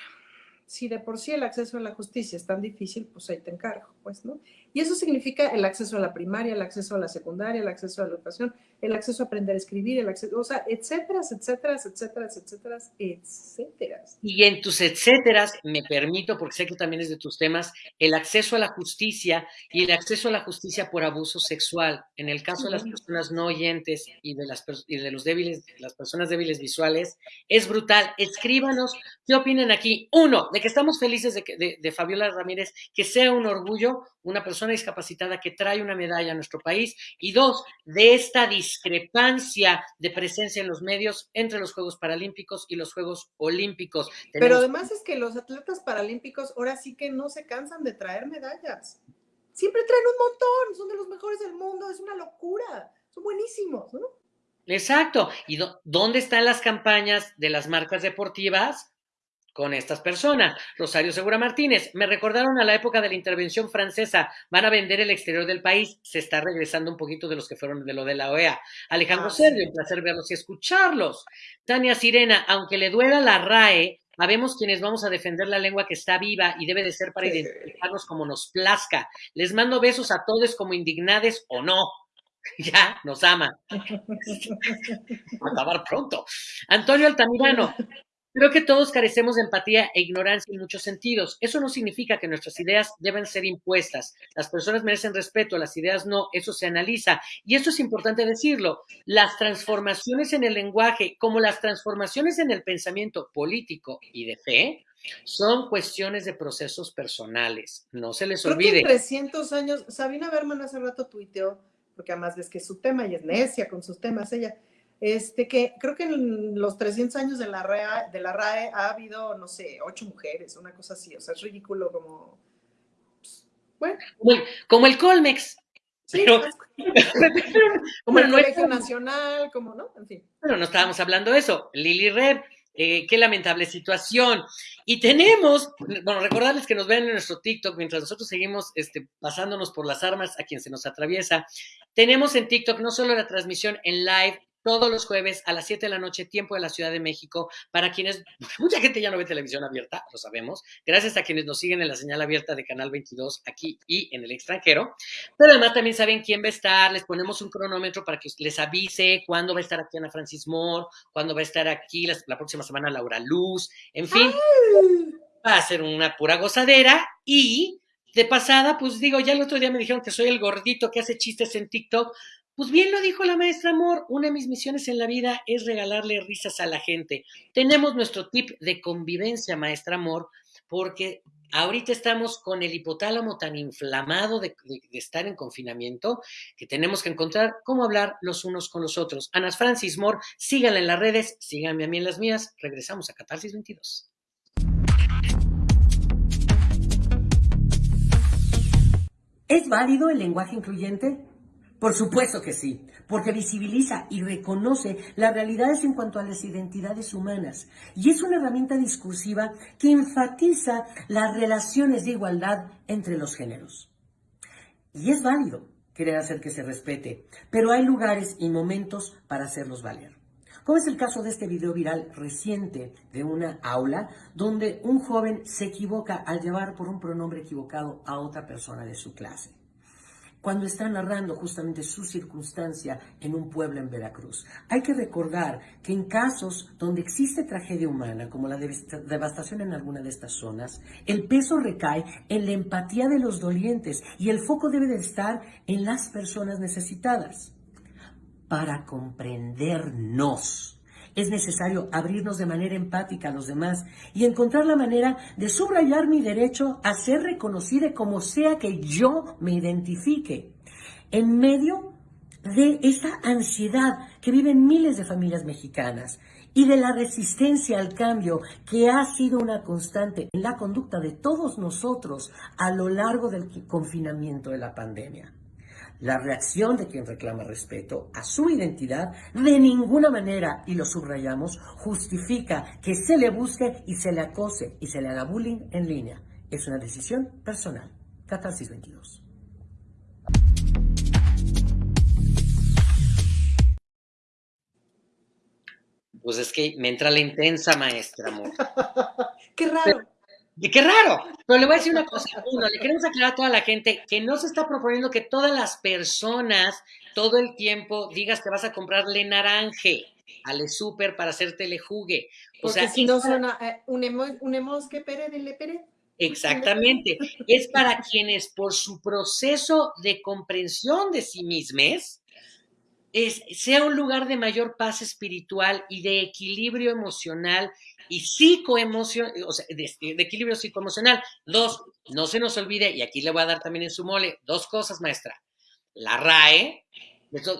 si de por sí el acceso a la justicia es tan difícil, pues ahí te encargo, pues, ¿no? Y eso significa el acceso a la primaria, el acceso a la secundaria, el acceso a la educación, el acceso a aprender a escribir, el acceso, o sea, etcétera, etcétera, etcétera, etcétera, etcétera. Y en tus etcéteras, me permito, porque sé que también es de tus temas, el acceso a la justicia y el acceso a la justicia por abuso sexual. En el caso de las personas no oyentes y de, las, y de los débiles, las personas débiles visuales, es brutal. Escríbanos, ¿qué opinan aquí? Uno, de que estamos felices de, de, de Fabiola Ramírez, que sea un orgullo una persona discapacitada que trae una medalla a nuestro país y dos, de esta discrepancia de presencia en los medios entre los Juegos Paralímpicos y los Juegos Olímpicos. Pero además es que los atletas paralímpicos ahora sí que no se cansan de traer medallas. Siempre traen un montón, son de los mejores del mundo, es una locura, son buenísimos, ¿no? Exacto. ¿Y dónde están las campañas de las marcas deportivas con estas personas. Rosario Segura Martínez, me recordaron a la época de la intervención francesa, van a vender el exterior del país, se está regresando un poquito de los que fueron de lo de la OEA. Alejandro ah, un placer verlos y escucharlos. Tania Sirena, aunque le duela la RAE, Habemos quienes vamos a defender la lengua que está viva y debe de ser para identificarnos como nos plazca. Les mando besos a todos como indignades o no. Ya, nos ama. acabar pronto. Antonio Altamirano, Creo que todos carecemos de empatía e ignorancia en muchos sentidos. Eso no significa que nuestras ideas deben ser impuestas. Las personas merecen respeto, las ideas no, eso se analiza. Y esto es importante decirlo. Las transformaciones en el lenguaje, como las transformaciones en el pensamiento político y de fe, son cuestiones de procesos personales. No se les olvide. Que 300 años, Sabina Berman hace rato tuiteó, porque además ves que es su tema y es necia con sus temas ella este, que creo que en los 300 años de la, RAE, de la RAE ha habido, no sé, ocho mujeres, una cosa así, o sea, es ridículo como, pues, bueno. Como el, Colmex. Sí, como el Colegio Nacional, como, ¿no? En fin. Bueno, no estábamos hablando de eso. Lili Red, eh, qué lamentable situación. Y tenemos, bueno, recordarles que nos ven en nuestro TikTok mientras nosotros seguimos este, pasándonos por las armas a quien se nos atraviesa. Tenemos en TikTok no solo la transmisión en live todos los jueves a las 7 de la noche, tiempo de la Ciudad de México. Para quienes, mucha gente ya no ve televisión abierta, lo sabemos, gracias a quienes nos siguen en la señal abierta de Canal 22 aquí y en el extranjero. Pero además también saben quién va a estar, les ponemos un cronómetro para que les avise cuándo va a estar aquí Ana Francis Moore, cuándo va a estar aquí la, próxima semana Laura Luz, en fin, va a ser una pura gozadera y de pasada, pues digo, ya el otro día me dijeron que soy el gordito que hace chistes en TikTok, pues bien lo dijo la maestra Amor, una de mis misiones en la vida es regalarle risas a la gente. Tenemos nuestro tip de convivencia, maestra Amor, porque ahorita estamos con el hipotálamo tan inflamado de, estar en confinamiento que tenemos que encontrar cómo hablar los unos con los otros. Ana Francis Moore, síganla en las redes, síganme a mí en las mías. Regresamos a Catarsis 22. ¿Es válido el lenguaje incluyente? Por supuesto que sí, porque visibiliza y reconoce las realidades en cuanto a las identidades humanas y es una herramienta discursiva que enfatiza las relaciones de igualdad entre los géneros. Y es válido querer hacer que se respete, pero hay lugares y momentos para hacerlos valer. Como es el caso de este video viral reciente de una aula donde un joven se equivoca al llevar por un pronombre equivocado a otra persona de su clase. Cuando está narrando justamente su circunstancia en un pueblo en Veracruz. Hay que recordar que en casos donde existe tragedia humana, como la devastación en alguna de estas zonas, el peso recae en la empatía de los dolientes y el foco debe de estar en las personas necesitadas. Para comprendernos, es necesario abrirnos de manera empática a los demás y encontrar la manera de subrayar mi derecho a ser reconocida como sea que yo me identifique. En medio de esa ansiedad que viven miles de familias mexicanas y de la resistencia al cambio que ha sido una constante en la conducta de todos nosotros a lo largo del confinamiento de la pandemia. La reacción de quien reclama respeto a su identidad de ninguna manera, y lo subrayamos, justifica que se le busque y se le acose y se le haga bullying en línea. Es una decisión personal. Catarsis 22. Pues es que me entra la intensa maestra, amor. Qué raro. Y qué raro. Pero le voy a decir una cosa. Uno, le queremos aclarar a toda la gente que no se está proponiendo que todas las personas todo el tiempo digas que vas a comprarle naranje al súper para hacerte le jugue. O sea, si no suena eh, un, emo, que pere de le pere. Exactamente. Es para quienes por su proceso de comprensión de sí mismos es, sea un lugar de mayor paz espiritual y de equilibrio emocional y psicoemocional, o sea, de, equilibrio psicoemocional. Dos, no se nos olvide, y aquí le voy a dar también en su mole, dos cosas, maestra. La RAE,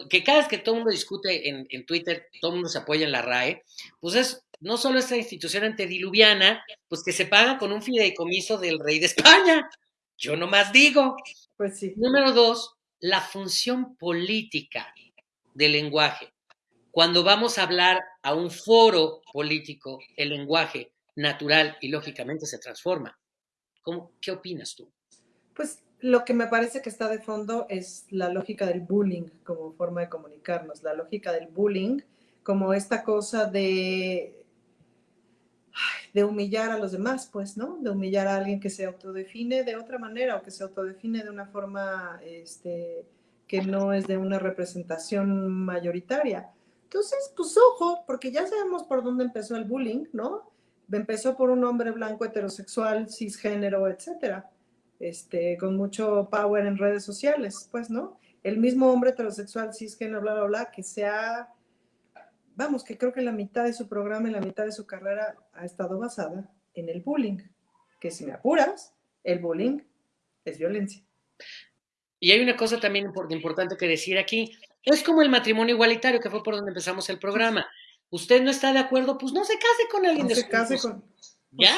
que cada vez que todo el mundo discute en, en Twitter, todo el mundo se apoya en la RAE, pues es no solo esta institución antediluviana, pues que se paga con un fideicomiso del rey de España. Yo nomás digo. Pues sí. Número dos, la función política del lenguaje. Cuando vamos a hablar a un foro político, el lenguaje natural y lógicamente se transforma. ¿Cómo, ¿Qué opinas tú? Pues lo que me parece que está de fondo es la lógica del bullying como forma de comunicarnos, la lógica del bullying como esta cosa de, de humillar a los demás, pues, ¿no? De humillar a alguien que se autodefine de otra manera o que se autodefine de una forma este, que no es de una representación mayoritaria. Entonces, pues ojo, porque ya sabemos por dónde empezó el bullying, ¿no? Empezó por un hombre blanco heterosexual, cisgénero, etcétera, este, con mucho power en redes sociales, pues, ¿no? El mismo hombre heterosexual, cisgénero, bla, bla, bla, que se ha, vamos, que creo que la mitad de su programa y la mitad de su carrera ha estado basada en el bullying, que si me apuras, el bullying es violencia. Y hay una cosa también importante que decir aquí. Es como el matrimonio igualitario, que fue por donde empezamos el programa. Usted no está de acuerdo, pues no se case con alguien no de se case con... Ya,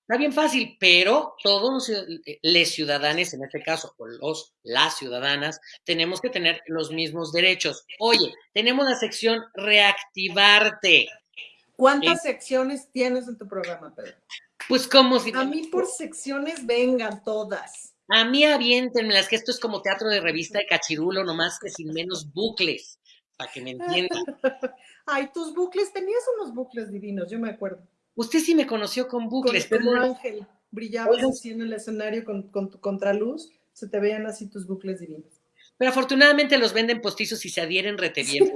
está bien fácil, pero todos los les ciudadanos, en este caso, o los, las ciudadanas, tenemos que tener los mismos derechos. Oye, tenemos la sección reactivarte. ¿Cuántas secciones tienes en tu programa, Pedro? Pues como si... A mí por secciones vengan todas. A mí aviéntenmelas, que esto es como teatro de revista de cachirulo, nomás que sin menos bucles, para que me entiendan. Ay, tus bucles, tenías unos bucles divinos, yo me acuerdo. Usted sí me conoció con bucles. Con, como ángel, brillabas así en el escenario con, con tu contraluz, se te veían así tus bucles divinos. Pero afortunadamente los venden postizos y se adhieren rete bien.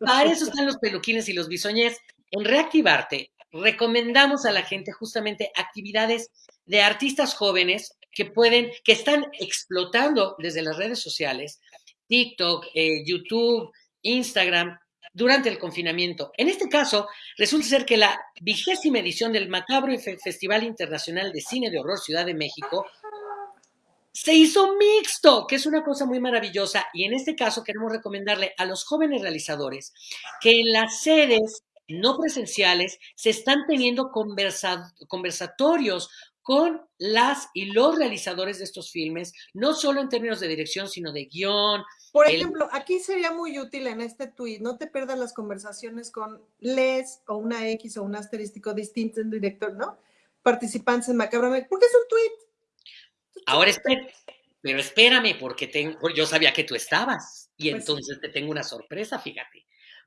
Para eso están los peluquines y los bisoñés. En Reactivarte, recomendamos a la gente justamente actividades de artistas jóvenes que pueden, que están explotando desde las redes sociales, TikTok, eh, YouTube, Instagram, durante el confinamiento. En este caso, resulta ser que la vigésima edición del Macabro Festival Internacional de Cine de Horror Ciudad de México se hizo mixto, que es una cosa muy maravillosa. Y en este caso queremos recomendarle a los jóvenes realizadores que en las sedes no presenciales se están teniendo conversatorios con las y los realizadores de estos filmes, no solo en términos de dirección, sino de guion. Por ejemplo, aquí sería muy útil en este tweet, no te pierdas las conversaciones con les o una X o un asterístico distinto en director, ¿no? Participantes en Macabro, porque es un tweet. Ahora espérame, pero espérame, porque tengo, yo sabía que tú estabas y pues entonces te tengo una sorpresa, fíjate.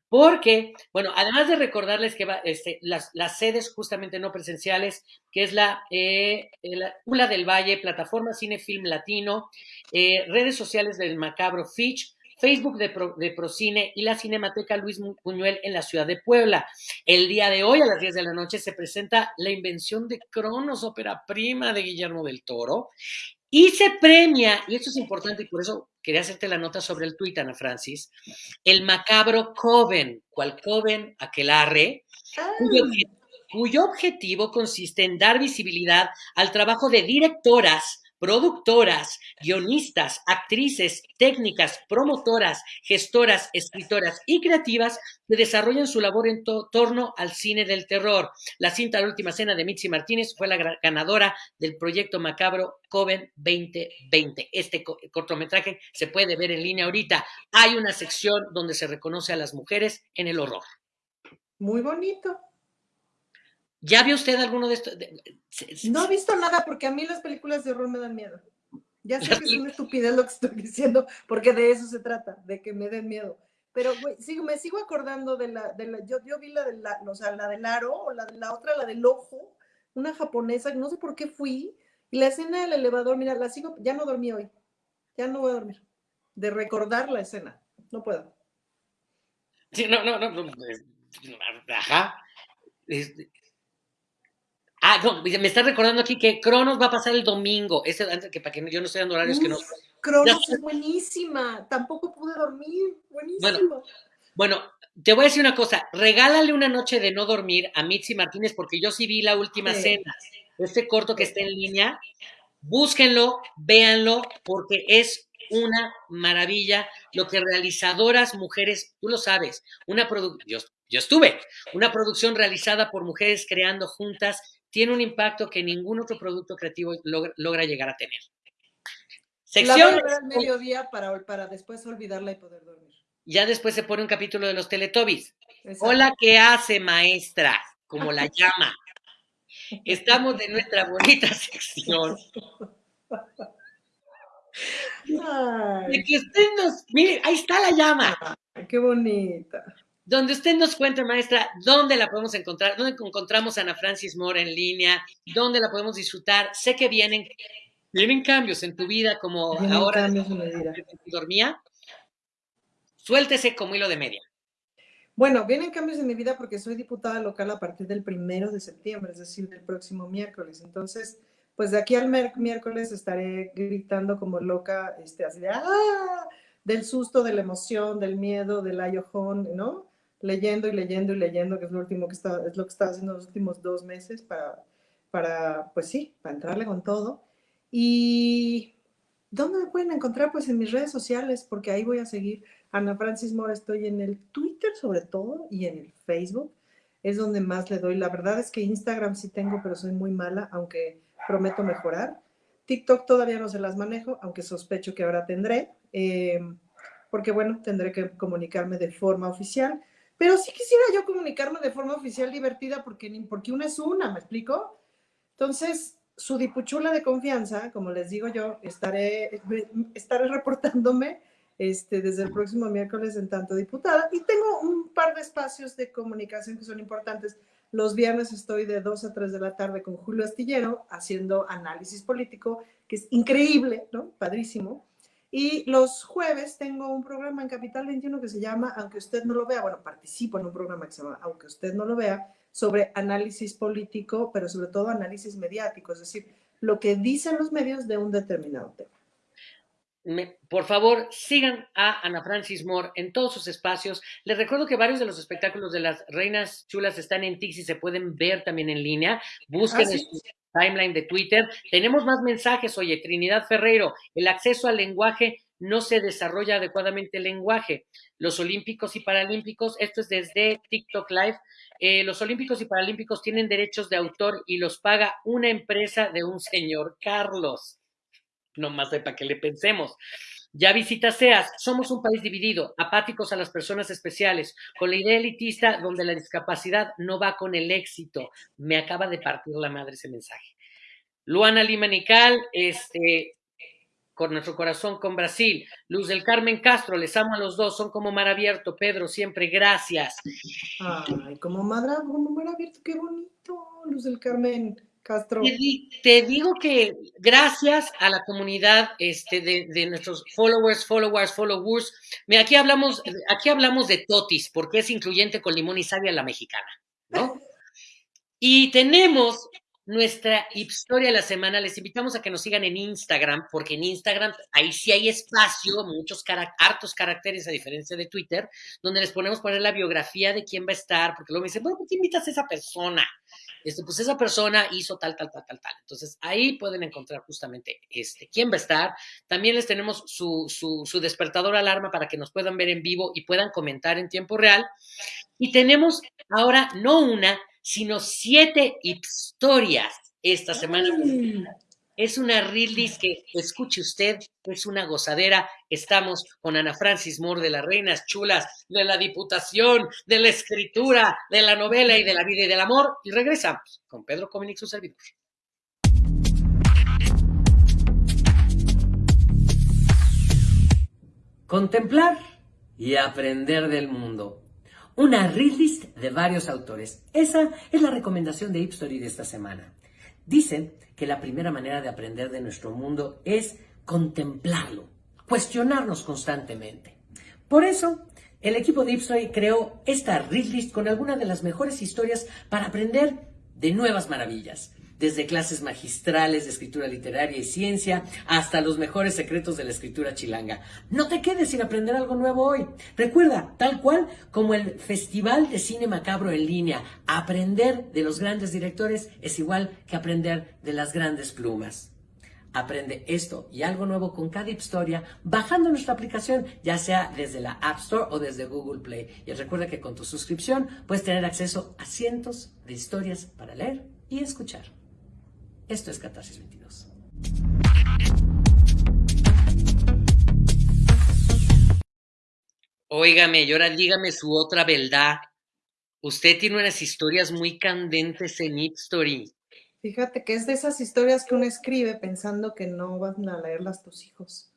Porque, bueno, además de recordarles que va, este, las, las, sedes justamente no presenciales, que es la, eh, la ULA del Valle, Plataforma Cinefilm Latino, eh, redes sociales del Macabro Fitch, Facebook de, Pro, de, Procine y la Cinemateca Luis Buñuel en la ciudad de Puebla. El día de hoy, a las 10 de la noche, se presenta La Invención de Cronos, ópera prima de Guillermo del Toro, y se premia, y esto es importante y por eso quería hacerte la nota sobre el tuit, Ana Francis, el macabro Coven, cual Coven Aquelarre, cuyo, cuyo objetivo consiste en dar visibilidad al trabajo de directoras, productoras, guionistas, actrices, técnicas, promotoras, gestoras, escritoras y creativas que desarrollan su labor en to torno al cine del terror. La cinta La Última Cena de Mitzi Martínez fue la ganadora del proyecto macabro Coven 2020. Este co cortometraje se puede ver en línea ahorita. Hay una sección donde se reconoce a las mujeres en el horror. Muy bonito. ¿Ya vio usted alguno de estos? No he visto nada porque a mí las películas de horror me dan miedo. Ya sé que es una estupidez lo que estoy diciendo, porque de eso se trata, de que me den miedo. Pero, sigo, me sigo acordando de la, de la yo, yo vi la de la, o sea, la del aro, o la de la otra, la del ojo, una japonesa, no sé por qué fui, y la escena del elevador, mira, la sigo, ya no dormí hoy, ya no voy a dormir, de recordar la escena, no puedo. Sí, no, no, no, no ajá. Este, Ah, no, me está recordando aquí que Cronos va a pasar el domingo. Ese, que para que yo no estoy dando horarios Uf, que no. Cronos es buenísima. Tampoco pude dormir. Buenísima. Bueno, bueno, te voy a decir una cosa. Regálale una noche de no dormir a Mitzi Martínez, porque yo sí vi la última sí. cena. Este corto que está en línea. Búsquenlo, véanlo, porque es una maravilla lo que realizadoras mujeres, tú lo sabes, una producción, yo, yo estuve, una producción realizada por mujeres creando juntas tiene un impacto que ningún otro producto creativo logra, logra llegar a tener. Sección. La al mediodía para, para después olvidarla y poder dormir. Ya después se pone un capítulo de los Teletubbies. Exacto. Hola, ¿qué hace, maestra? Como la llama. Estamos de nuestra bonita sección. Ay. De que usted nos. Mire, ahí está la llama. Ay, qué bonita donde usted nos cuente, maestra, dónde la podemos encontrar, dónde encontramos a Ana Francis Moore en línea, dónde la podemos disfrutar. Sé que vienen, vienen cambios en tu vida, como vienen ahora cambios en vida. dormía. Suéltese como hilo de media. Bueno, vienen cambios en mi vida porque soy diputada local a partir del primero de septiembre, es decir, del próximo miércoles. Entonces, pues de aquí al miércoles estaré gritando como loca, este, así de ¡ah! del susto, de la emoción, del miedo, del ayojón, ¿no? Leyendo y leyendo y leyendo, que es lo último que está, es lo que está haciendo los últimos dos meses para, para, pues sí, para entrarle con todo. Y ¿dónde me pueden encontrar? Pues en mis redes sociales, porque ahí voy a seguir. Ana Francis Mora, estoy en el Twitter sobre todo y en el Facebook. Es donde más le doy. La verdad es que Instagram sí tengo, pero soy muy mala, aunque prometo mejorar. TikTok todavía no se las manejo, aunque sospecho que ahora tendré, eh, porque bueno, tendré que comunicarme de forma oficial. Pero sí quisiera yo comunicarme de forma oficial divertida porque, porque una es una, ¿me explico? Entonces, su dipuchula de confianza, como les digo yo, estaré, estaré reportándome este, desde el próximo miércoles en tanto diputada y tengo un par de espacios de comunicación que son importantes. Los viernes estoy de 2 a 3 de la tarde con Julio Astillero haciendo análisis político, que es increíble, ¿no? Padrísimo. Y los jueves tengo un programa en Capital 21 que se llama, aunque usted no lo vea, bueno, participo en un programa que se llama, aunque usted no lo vea, sobre análisis político, pero sobre todo análisis mediático, es decir, lo que dicen los medios de un determinado tema. Me, por favor, sigan a Ana Francis Moore en todos sus espacios. Les recuerdo que varios de los espectáculos de las Reinas Chulas están en Tix y se pueden ver también en línea. Busquen ah, ¿sí? timeline de Twitter. Tenemos más mensajes, oye, Trinidad Ferreiro, el acceso al lenguaje no se desarrolla adecuadamente el lenguaje. Los olímpicos y paralímpicos, esto es desde TikTok Live, eh, los olímpicos y paralímpicos tienen derechos de autor y los paga una empresa de un señor Carlos. No más de para que le pensemos. Ya visita SEAS, somos un país dividido, apáticos a las personas especiales, con la idea elitista donde la discapacidad no va con el éxito. Me acaba de partir la madre ese mensaje. Luana Lima Nical, este, con nuestro corazón con Brasil. Luz del Carmen Castro, les amo a los dos, son como mar abierto. Pedro, siempre gracias. Ay, como mar, como mar abierto, qué bonito, Luz del Carmen. Castro. Te, digo que gracias a la comunidad este, de, nuestros followers, followers, followers, mira, aquí hablamos, aquí hablamos de totis, porque es incluyente con limón y savia la mexicana, ¿no? Y tenemos nuestra historia de la semana. Les invitamos a que nos sigan en Instagram, porque en Instagram ahí sí hay espacio, muchos hartos caracteres a diferencia de Twitter, donde les ponemos poner la biografía de quién va a estar, porque luego me dicen, bueno, ¿por qué invitas a esa persona? Este, pues esa persona hizo tal, tal, tal, tal, tal. Entonces ahí pueden encontrar justamente este, quién va a estar. También les tenemos su, su, despertador alarma para que nos puedan ver en vivo y puedan comentar en tiempo real. Y tenemos ahora no una, sino siete historias esta semana. Es una release que, escuche usted, es una gozadera. Estamos con Ana Francis Moore de las Reinas Chulas, de la Diputación, de la Escritura, de la novela y de la vida y del amor. Y regresamos con Pedro Cominic, su servidor. Contemplar y aprender del mundo. Una release de varios autores. Esa es la recomendación de Hipstory de esta semana. Dicen que la primera manera de aprender de nuestro mundo es contemplarlo, cuestionarnos constantemente. Por eso, el equipo de Ipsoy creó esta read list con algunas de las mejores historias para aprender de nuevas maravillas desde clases magistrales de escritura literaria y ciencia hasta los mejores secretos de la escritura chilanga. No te quedes sin aprender algo nuevo hoy. Recuerda, tal cual como el Festival de Cine Macabro en línea, aprender de los grandes directores es igual que aprender de las grandes plumas. Aprende esto y algo nuevo con cada historia bajando nuestra aplicación, ya sea desde la App Store o desde Google Play. Y recuerda que con tu suscripción puedes tener acceso a cientos de historias para leer y escuchar. Esto es Catarsis 22. Óigame, y ahora dígame su otra verdad. Usted tiene unas historias muy candentes en Story. Fíjate que es de esas historias que uno escribe pensando que no van a leerlas tus hijos.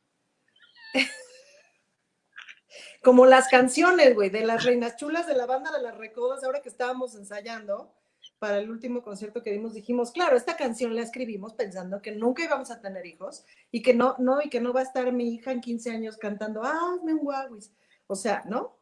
Como las canciones, güey, de las reinas chulas de la banda de las recodas, ahora que estábamos ensayando, para el último concierto que dimos, dijimos, claro, esta canción la escribimos pensando que nunca íbamos a tener hijos y que no, no, y que no va a estar mi hija en 15 años cantando, ah, hazme un guaguis. O sea, ¿no?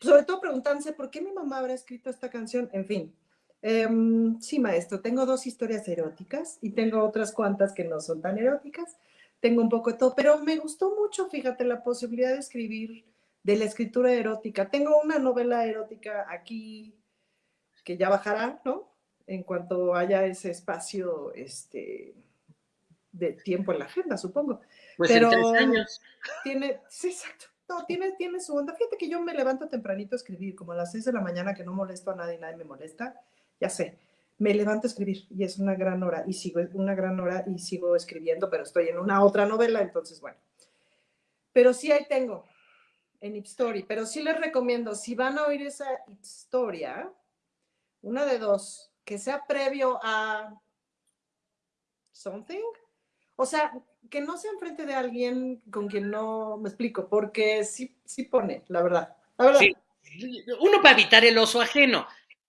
Sobre todo preguntándose por qué mi mamá habrá escrito esta canción. En fin. Em, sí, maestro, tengo dos historias eróticas y tengo otras cuantas que no son tan eróticas. Tengo un poco de todo, pero me gustó mucho, fíjate, la posibilidad de escribir de la escritura erótica. Tengo una novela erótica aquí que ya bajará, ¿no? En cuanto haya ese espacio este, de tiempo en la agenda, supongo. Pues Pero en tres años. Tiene, sí, exacto. No, tiene, tiene su onda. Fíjate que yo me levanto tempranito a escribir, como a las seis de la mañana, que no molesto a nadie, nadie me molesta. Ya sé, me levanto a escribir y es una gran hora y sigo una gran hora y sigo escribiendo, pero estoy en una otra novela, entonces bueno. Pero sí ahí tengo en Story, pero sí les recomiendo, si van a oír esa historia, una de dos, que sea previo a something. O sea, que no sea enfrente de alguien con quien no me explico, porque sí, sí pone, la verdad. La verdad. Uno para evitar el oso ajeno,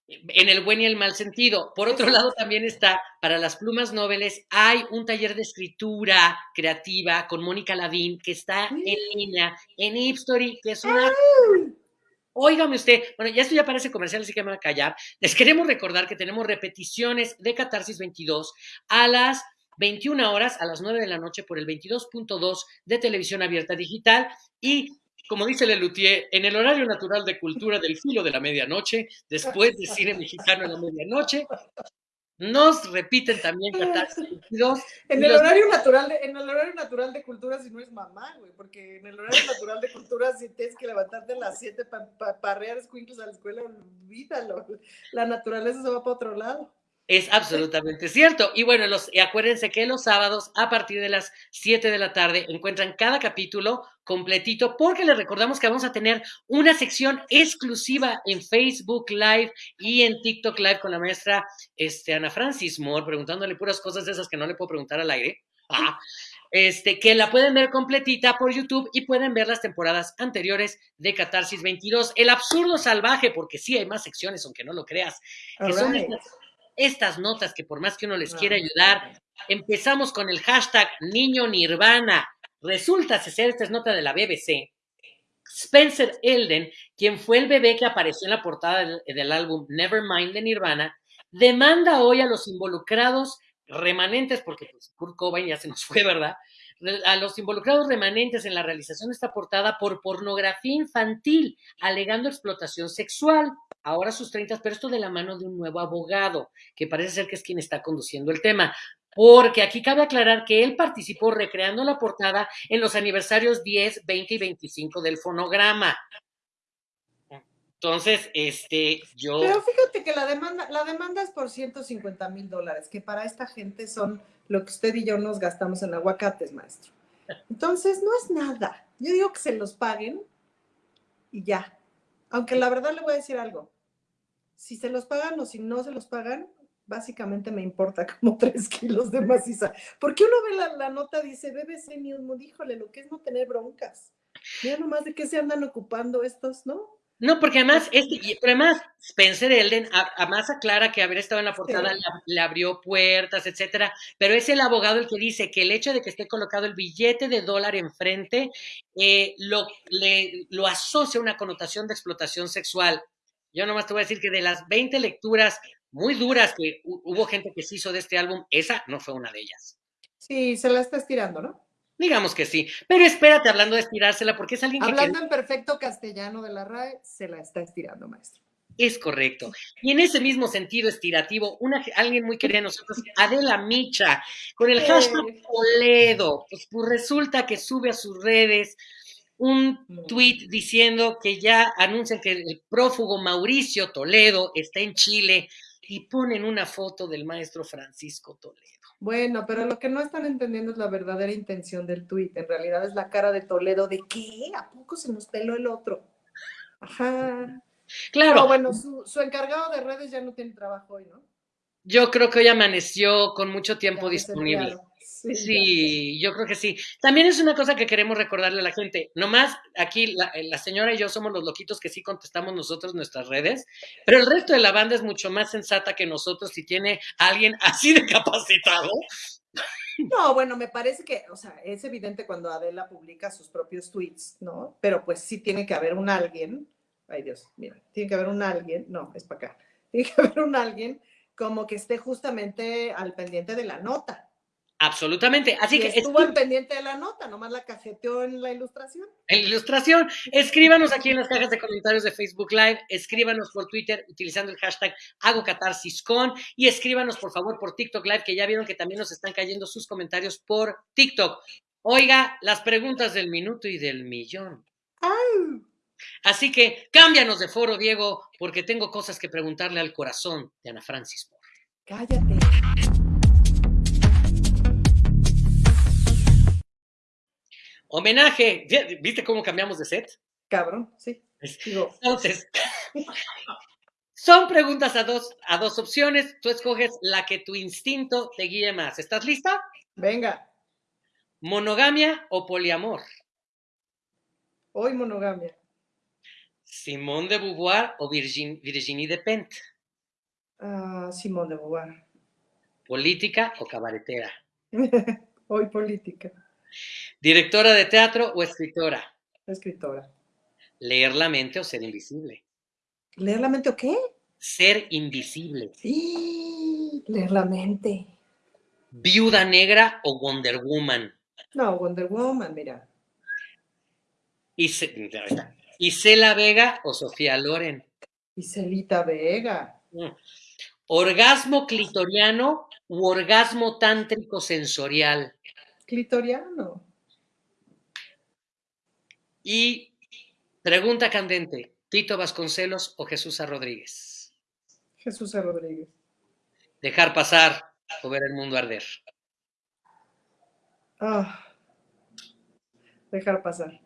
en el buen y el mal sentido. Por otro lado, también está, para las plumas noveles, hay un taller de escritura creativa con Mónica Lavín, que está en línea, en Hipstory, que es una... Óigame usted, bueno, ya esto ya parece comercial, así que me voy a callar. Les queremos recordar que tenemos repeticiones de Catarsis 22 a las 21 horas, a las 9 de la noche, por el 22.2 de televisión abierta digital y como dice Lelutier, en el horario natural de cultura del filo de la medianoche, después de cine mexicano en la medianoche, nos repiten también Catarsis 22. En el, horario natural de, en el horario natural de cultura si no es mamá, güey, porque en el horario natural de cultura si tienes que levantarte a las 7 para pa, parrear a la escuela, olvídalo. La naturaleza se va para otro lado. Es absolutamente cierto. Y bueno, los, y acuérdense que los sábados a partir de las 7 de la tarde encuentran cada capítulo completito porque les recordamos que vamos a tener una sección exclusiva en Facebook Live y en TikTok Live con la maestra este, Ana Francis Moore preguntándole puras cosas de esas que no le puedo preguntar al aire. Ah, este, que la pueden ver completita por YouTube y pueden ver las temporadas anteriores de Catarsis 22. El absurdo salvaje, porque sí hay más secciones, aunque no lo creas, que son estas, estas notas que por más que uno les quiera ayudar, empezamos con el hashtag Niño Nirvana. Resulta ser, esta es nota de la BBC, Spencer Elden, quien fue el bebé que apareció en la portada del, álbum Nevermind de Nirvana, demanda hoy a los involucrados remanentes, porque pues, Kurt Cobain ya se nos fue, ¿verdad? A los involucrados remanentes en la realización de esta portada por pornografía infantil, alegando explotación sexual. Ahora sus 30, pero esto de la mano de un nuevo abogado, que parece ser que es quien está conduciendo el tema. Porque aquí cabe aclarar que él participó recreando la portada en los aniversarios 10, 20 y 25 del fonograma. Entonces, este, yo. Pero fíjate que la demanda, la demanda es por 150 mil dólares, que para esta gente son lo que usted y yo nos gastamos en aguacates, maestro. Entonces, no es nada. Yo digo que se los paguen y ya. Aunque la verdad le voy a decir algo. Si se los pagan o si no se los pagan, básicamente me importa como tres kilos de maciza. Porque uno ve la, la nota, dice BBC News, híjole, lo que es no tener broncas. Mira nomás de qué se andan ocupando estos, ¿no? No, porque además, este, y- pero además, Spencer Elden a- además aclara que haber estado en la portada Sí. le abrió puertas, etcétera, pero es el abogado el que dice que el hecho de que esté colocado el billete de dólar enfrente eh, lo, le, lo asocia a una connotación de explotación sexual. Yo nomás te voy a decir que de las 20 lecturas muy duras que hu- hubo gente que se hizo de este álbum, esa no fue una de ellas. Sí, se la está estirando, ¿no? Digamos que sí, pero espérate hablando de estirársela, porque es alguien que Hablando en perfecto castellano de la RAE, se la está estirando, maestro. Es correcto. Y en ese mismo sentido estirativo, una, alguien muy querida de nosotros, Adela Micha, con el hashtag Toledo, pues, pues resulta que sube a sus redes un Mm. tweet diciendo que ya anuncian que el prófugo Mauricio Toledo está en Chile y ponen una foto del maestro Francisco Toledo. Bueno, pero lo que no están entendiendo es la verdadera intención del tuit. En realidad es la cara de Toledo de ¿qué? ¿A poco se nos peló el otro? Ajá. Claro, No, bueno, su, su encargado de redes ya no tiene trabajo hoy, ¿no? yo creo que hoy amaneció con mucho tiempo disponible. Sí, yo creo que sí. También es una cosa que queremos recordarle a la gente. Nomás aquí la, eh, la señora y yo somos los loquitos que sí contestamos nosotros nuestras redes, pero el resto de la banda es mucho más sensata que nosotros si tiene a alguien así de capacitado. No, bueno, me parece que, o sea, es evidente cuando Adela publica sus propios tweets, ¿no? Pero pues sí tiene que haber un alguien, ay Dios, mira, tiene que haber un alguien, no, es para acá, tiene que haber un alguien como que esté justamente al pendiente de la nota. Absolutamente. Así y que estuvo al pendiente de la nota, nomás la cajeteó en la ilustración. en la ilustración, escríbanos aquí en las cajas de comentarios de Facebook Live, escríbanos por Twitter utilizando el hashtag hago catarsis con y escríbanos por favor por TikTok Live, que ya vieron que también nos están cayendo sus comentarios por TikTok. Oiga, las preguntas del minuto y del millón. Así que cámbianos de foro, Diego, porque tengo cosas que preguntarle al corazón de Ana Francis. Cállate. Homenaje. ¿Ya- ¿Viste cómo cambiamos de set? Cabrón, sí. Digo, Entonces, son preguntas a dos, a dos opciones. Tú escoges la que tu instinto te guíe más. ¿Estás lista? venga, ¿Monogamia o poliamor? hoy monogamia. ¿Simone de Beauvoir o Virgin- Virginie Despentes? Ah, Simón de Beauvoir. ¿Política o cabaretera? hoy política, ¿Directora de teatro o escritora? escritora. ¿Leer la mente o ser invisible? ¿Leer la mente o qué? Ser invisible. Sí, leer la mente. ¿Viuda negra o Wonder Woman? No, Wonder Woman, mira. ¿Y, Ce- ahí está. ¿Y Cela Vega o Sofía Loren? Y Celita Vega. Mm. ¿Orgasmo clitoriano u orgasmo tántrico sensorial? Clitoriano. Y pregunta candente, ¿Tito Vasconcelos o Jesús A. Rodríguez? Jesús A. Rodríguez. ¿Dejar pasar o ver el mundo arder? Ah, dejar pasar.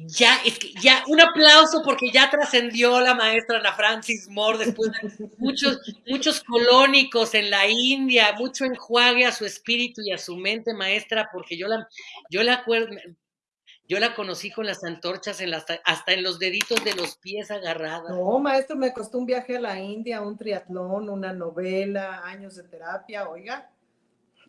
Ya, es que ya, un aplauso porque ya trascendió la maestra Ana Francis Moore después de muchos, muchos colónicos en la India, mucho enjuague a su espíritu y a su mente, maestra, porque yo la, yo la acuerdo, yo la conocí con las antorchas en las, hasta en los deditos de los pies agarradas. No, maestro, me costó un viaje a la India, un triatlón, una novela, años de terapia, oiga.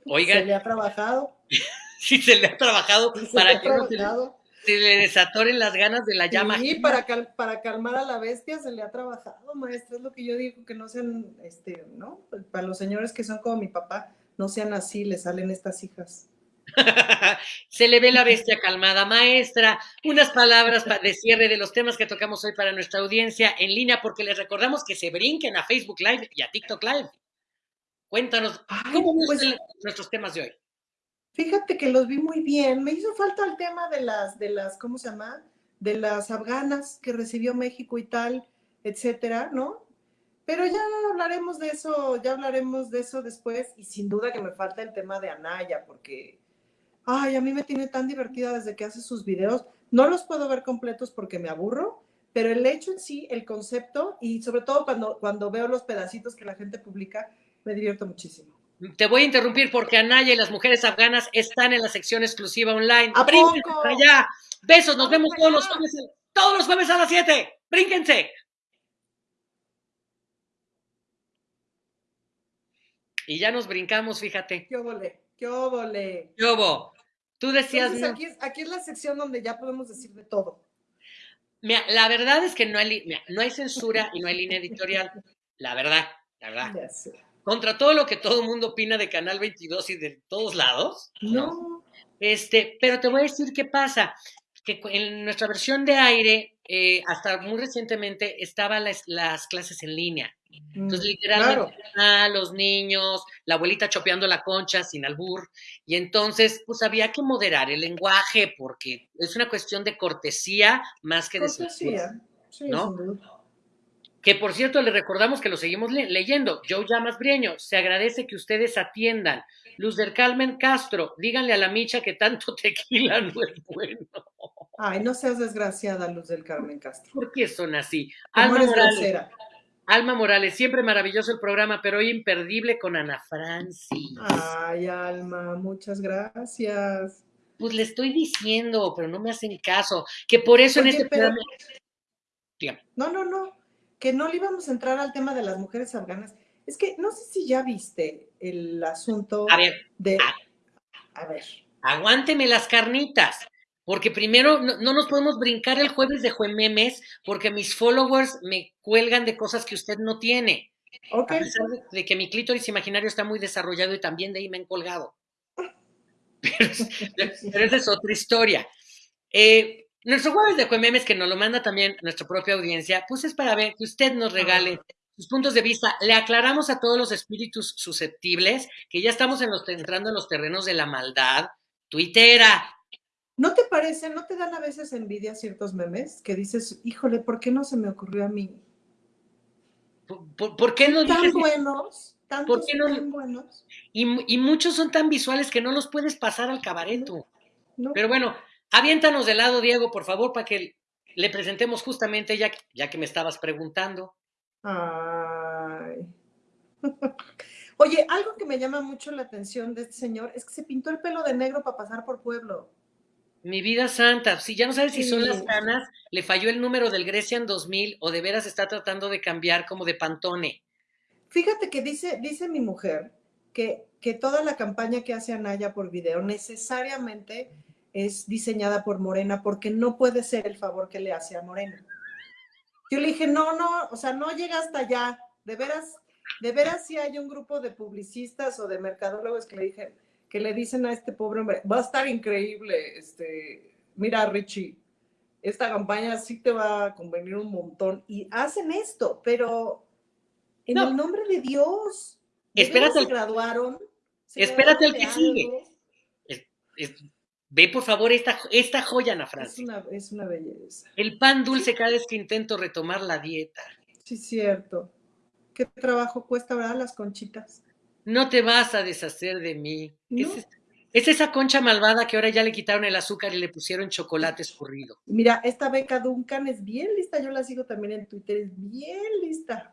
Oiga. Se le ha trabajado. sí, se le ha trabajado para que no se le, trabajado. Se le desatoren las ganas de la llama. Sí, para, cal- para calmar a la bestia se le ha trabajado, maestra. Es lo que yo digo, que no sean, este, ¿no? Para los señores que son como mi papá, no sean así, le salen estas hijas. Se le ve la bestia calmada, maestra. Unas palabras pa- de cierre de los temas que tocamos hoy para nuestra audiencia en línea, porque les recordamos que se brinquen a Facebook Live y a TikTok Live. Cuéntanos, Ay, ¿cómo pues- el- nuestros temas de hoy? Fíjate que los vi muy bien. Me hizo falta el tema de las, de las, ¿cómo se llama? De las afganas que recibió México y tal, etcétera, ¿no? Pero ya hablaremos de eso, ya hablaremos de eso después. Y sin duda que me falta el tema de Anaya, porque, ay, a mí me tiene tan divertida desde que hace sus videos. No los puedo ver completos porque me aburro, pero el hecho en sí, el concepto, y sobre todo cuando, cuando veo los pedacitos que la gente publica, me divierto muchísimo. Te voy a interrumpir porque Anaya y las mujeres afganas están en la sección exclusiva online. ¿A ¡Brínquense poco? allá! Besos, nos vemos todos los jueves, todos los jueves a las 7. ¡Brínquense! Y ya nos brincamos, fíjate. ¿Qué óvole? ¿Qué óvole? Yobo, tú decías, Entonces, aquí, es, aquí es la sección donde ya podemos decir de todo. Mira, la verdad es que no hay, li- mira, no hay censura y no hay línea editorial. La verdad, la verdad. Contra todo lo que todo el mundo opina de Canal 22 y de todos lados. No, Este, pero te voy a decir qué pasa. Que en nuestra versión de aire, eh, hasta muy recientemente, estaban las, las clases en línea. Entonces, Mm, literalmente, claro. los niños, la abuelita chopeando la concha sin albur. Y entonces, pues había que moderar el lenguaje porque es una cuestión de cortesía más que de censura. Cortesía. Sí, ¿no? Que por cierto, le recordamos que lo seguimos le- leyendo. Joe Llamas Brieño, se agradece que ustedes atiendan. Luz del Carmen Castro, díganle a la micha que tanto tequila no es bueno. Ay, no seas desgraciada, Luz del Carmen Castro. ¿Por qué son así? Alma Morales. Alma Morales, siempre maravilloso el programa, pero hoy imperdible con Ana Francis. Ay, Alma, muchas gracias. Pues le estoy diciendo, pero no me hacen caso. Que por eso en este pero- programa. No, no, no. Que no le íbamos a entrar al tema de las mujeres afganas. Es que no sé si ya viste el asunto A ver, de. A ver. aguánteme las carnitas. Porque primero no, no nos podemos brincar el jueves de Juememes porque mis followers me cuelgan de cosas que usted no tiene. Ok. A pesar de, de que mi clítoris imaginario está muy desarrollado y también de ahí me han colgado. Pero, es- pero esa es otra historia. Eh, nuestro jueves de Juememes, que nos lo manda también nuestra propia audiencia, pues es para ver que usted nos regale sus puntos de vista. Le aclaramos a todos los espíritus susceptibles que ya estamos en los, entrando en los terrenos de la maldad. Tuitera, ¿No te parece, no te dan a veces envidia ciertos memes que dices, híjole, ¿por qué no se me ocurrió a mí? ¿por, por- por qué no Tan dices? buenos, tantos qué no- tan buenos. Y muchos son tan visuales que no los puedes pasar al cabareto. ¿no? Pero bueno, aviéntanos de lado, Diego, por favor, para que le presentemos justamente, ya, que- ya que me estabas preguntando. Ay. Oye, algo que me llama mucho la atención de este señor es que se pintó el pelo de negro para pasar por pueblo. Mi vida santa, si ya no sabes si son las canas, le falló el número del Grecian 2000 o de veras está tratando de cambiar como de Pantone. Fíjate que dice, dice mi mujer que, que toda la campaña que hace Anaya por video necesariamente es diseñada por Morena porque no puede ser el favor que le hace a Morena. Yo le dije, no, no, o sea, no llega hasta allá. De veras, de veras sí hay un grupo de publicistas o de mercadólogos que le dije, que le dicen a este pobre hombre, va a estar increíble, este, mira Richie, esta campaña sí te va a convenir un montón. Y hacen esto, pero en No. el nombre de Dios. ¿de Espérate se graduaron? ¿Se espérate al que sigue. Es- ve por favor esta, esta joya, Ana Es Francis. una, es una belleza. El pan dulce cada vez que intento retomar la dieta. Sí, cierto. Qué trabajo cuesta, ¿verdad? Las conchitas. No te vas a deshacer de mí. No. Es- Es esa concha malvada que ahora ya le quitaron el azúcar y le pusieron chocolate escurrido. Mira, esta beca Duncan es bien lista, yo la sigo también en Twitter, es bien lista.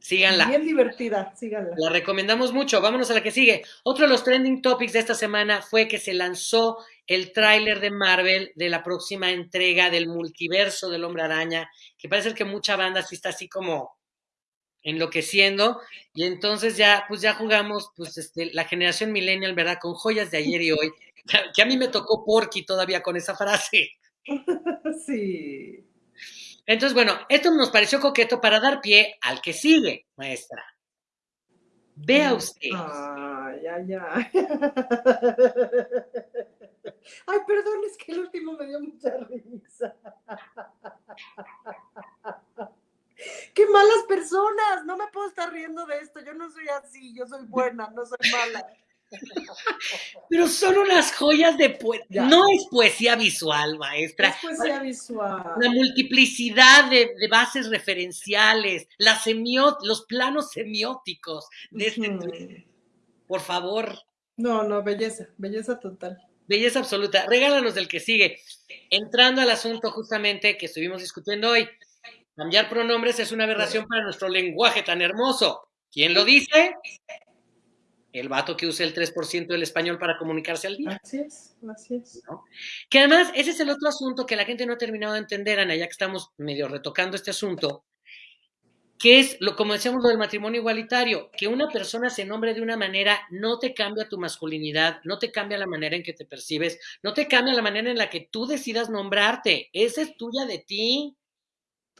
Síganla. Bien divertida, síganla. La recomendamos mucho. Vámonos a la que sigue. Otro de los trending topics de esta semana fue que se lanzó el tráiler de Marvel de la próxima entrega del multiverso del Hombre Araña, que parece que mucha banda sí está así como enloqueciendo y entonces ya pues ya jugamos pues este la generación millennial, ¿verdad? Con joyas de ayer y hoy, que a mí me tocó Porky todavía con esa frase. Sí. Entonces, bueno, esto nos pareció coqueto para dar pie al que sigue, maestra. Vea usted. Ay, ay, ay. Ay, perdón, es que el último me dio mucha risa. ¡Qué malas personas! No me puedo estar riendo de esto. Yo no soy así, yo soy buena, no soy mala. Pero son unas joyas de poesía. No es poesía visual, maestra. Es poesía visual. La multiplicidad de, de bases referenciales, la semió, los planos semióticos de este. Por favor. No, no, belleza, belleza total. Belleza absoluta. Regálanos del que sigue. Entrando al asunto justamente que estuvimos discutiendo hoy. Cambiar pronombres es una aberración para nuestro lenguaje tan hermoso. ¿Quién lo dice? El vato que usa el 3% del español para comunicarse al día. Así es, así es. ¿no? Que además, ese es el otro asunto que la gente no ha terminado de entender, Ana, ya que estamos medio retocando este asunto, que es, lo, como decíamos, lo del matrimonio igualitario, que una persona se nombre de una manera no te cambia tu masculinidad, no te cambia la manera en que te percibes, no te cambia la manera en la que tú decidas nombrarte. Esa es tuya de ti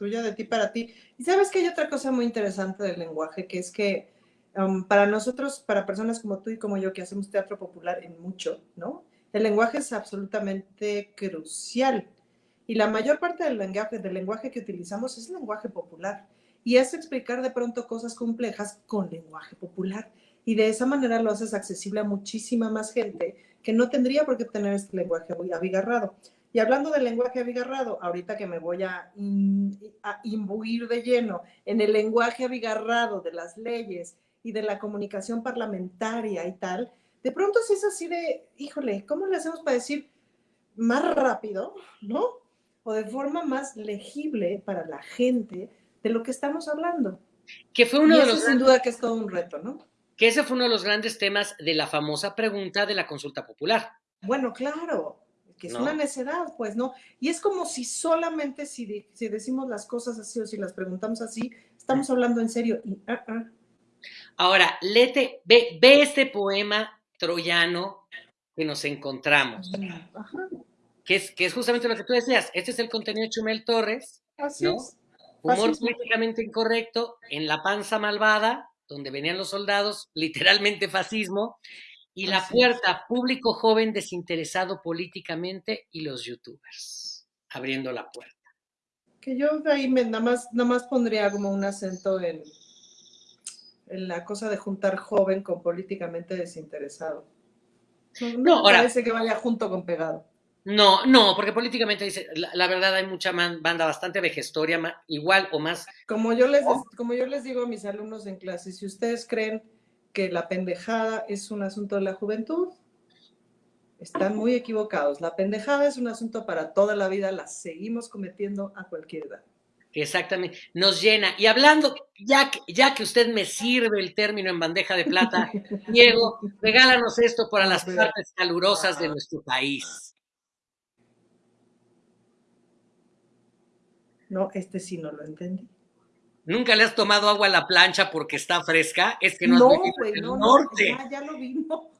tuya de ti para ti. Y sabes que hay otra cosa muy interesante del lenguaje, que es que um, para nosotros, para personas como tú y como yo, que hacemos teatro popular en mucho, ¿no? El lenguaje es absolutamente crucial. Y la mayor parte del lenguaje, del lenguaje que utilizamos es lenguaje popular. Y es explicar de pronto cosas complejas con lenguaje popular. Y de esa manera lo haces accesible a muchísima más gente que no tendría por qué tener este lenguaje abigarrado. Y hablando del lenguaje abigarrado, ahorita que me voy a, a, imbuir de lleno en el lenguaje abigarrado de las leyes y de la comunicación parlamentaria y tal, de pronto sí es así de, híjole, ¿cómo le hacemos para decir más rápido, no? O de forma más legible para la gente de lo que estamos hablando. Que fue uno y de eso los sin duda que es todo un reto, ¿no? Que ese fue uno de los grandes temas de la famosa pregunta de la consulta popular. Bueno, claro, que es ¿no? una necedad, pues, ¿no? Y es como si solamente si, de, si, decimos las cosas así o si las preguntamos así, estamos hablando en serio. Y, uh -uh. Ahora, lete, ve, ve, este poema troyano que nos encontramos, Ajá. Que, es, que es justamente lo que tú decías. Este es el contenido de Chumel Torres, así ¿no? es. Humor políticamente incorrecto, en la panza malvada, donde venían los soldados, literalmente fascismo, y la Así puerta, es. público joven desinteresado políticamente y los youtubers, abriendo la puerta. Que yo de ahí me, nada, más, nada más pondría como un acento en, en la cosa de juntar joven con políticamente desinteresado. No, ahora- parece que vaya junto con pegado. No, no, porque políticamente dice, la, la verdad hay mucha man- banda bastante vejestoria, ma- igual o más. Como yo, les, como yo les digo a mis alumnos en clase, si ustedes creen que la pendejada es un asunto de la juventud, están muy equivocados. La pendejada es un asunto para toda la vida, la seguimos cometiendo a cualquier edad. Exactamente, nos llena. Y hablando, ya que, ya que usted me sirve el término en bandeja de plata, Diego, regálanos esto para las partes calurosas de nuestro país. No, este sí no lo entendí. ¿Nunca le has tomado agua a la plancha porque está fresca? Es que no, No, has el no, no, norte. ya, ya lo vi, no.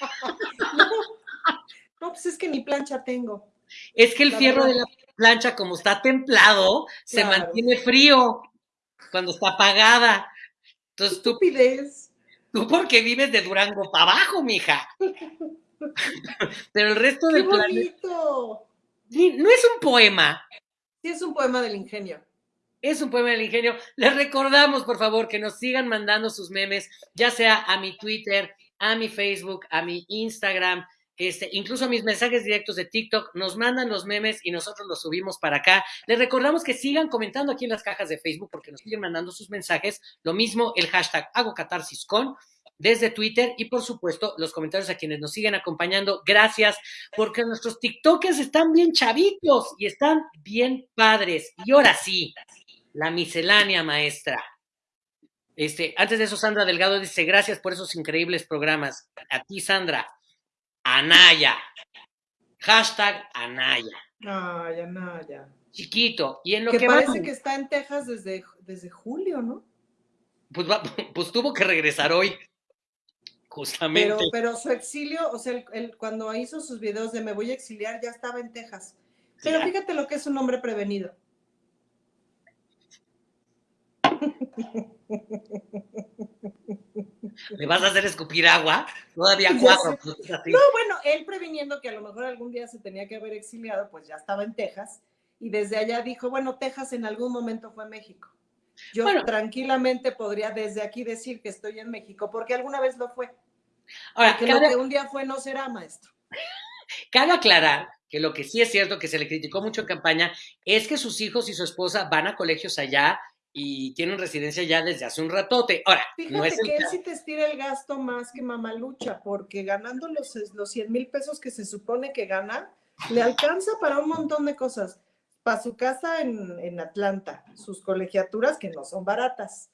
no. No, pues es que ni plancha tengo. Es que el La fierro de la plancha, como está templado, se mantiene frío cuando está apagada. Entonces tú, Estupidez. tú porque vives de Durango para abajo, mija. Pero el resto ¡Qué del planeta no es un poema, Sí, es un poema del ingenio. es un poema del ingenio. Les recordamos, por favor, que nos sigan mandando sus memes, ya sea a mi Twitter, a mi Facebook, a mi Instagram, este, incluso mis mensajes directos de TikTok. Nos mandan los memes y nosotros los subimos para acá. Les recordamos que sigan comentando aquí en las cajas de Facebook porque nos siguen mandando sus mensajes. Lo mismo el hashtag hago desde Twitter y por supuesto los comentarios a quienes nos siguen acompañando. Gracias porque nuestros TikTokers están bien chavitos y están bien padres. Y ahora sí, la miscelánea maestra. Este, antes de eso, Sandra Delgado dice, gracias por esos increíbles programas. A ti, Sandra. Anaya. Hashtag Anaya. Ay, Anaya. Chiquito. Y en lo que, que parece vamos- que está en Texas desde, desde julio, ¿no? pues, va- pues tuvo que regresar hoy. Justamente. Pero, pero su exilio, o sea, el- el- cuando hizo sus videos de me voy a exiliar, ya estaba en Texas. Pero Ya. fíjate lo que es un hombre prevenido. ¿Me vas a hacer escupir agua? Todavía cuatro. No, bueno, él previniendo que a lo mejor algún día se tenía que haber exiliado, pues ya estaba en Texas. Y desde allá dijo, bueno, Texas en algún momento fue México. Yo Bueno. tranquilamente podría desde aquí decir que estoy en México, porque alguna vez lo fue. Ahora, Porque lo cabe, que un día fue no será, maestro. cabe aclarar que lo que sí es cierto que se le criticó mucho en campaña es que sus hijos y su esposa van a colegios allá y tienen residencia ya desde hace un ratote. Ahora, Fíjate no es el que él sí te estira el gasto más que Mamalucha, porque ganando los, los 100 mil pesos que se supone que gana, le alcanza para un montón de cosas. Para su casa en, en Atlanta, sus colegiaturas que no son baratas.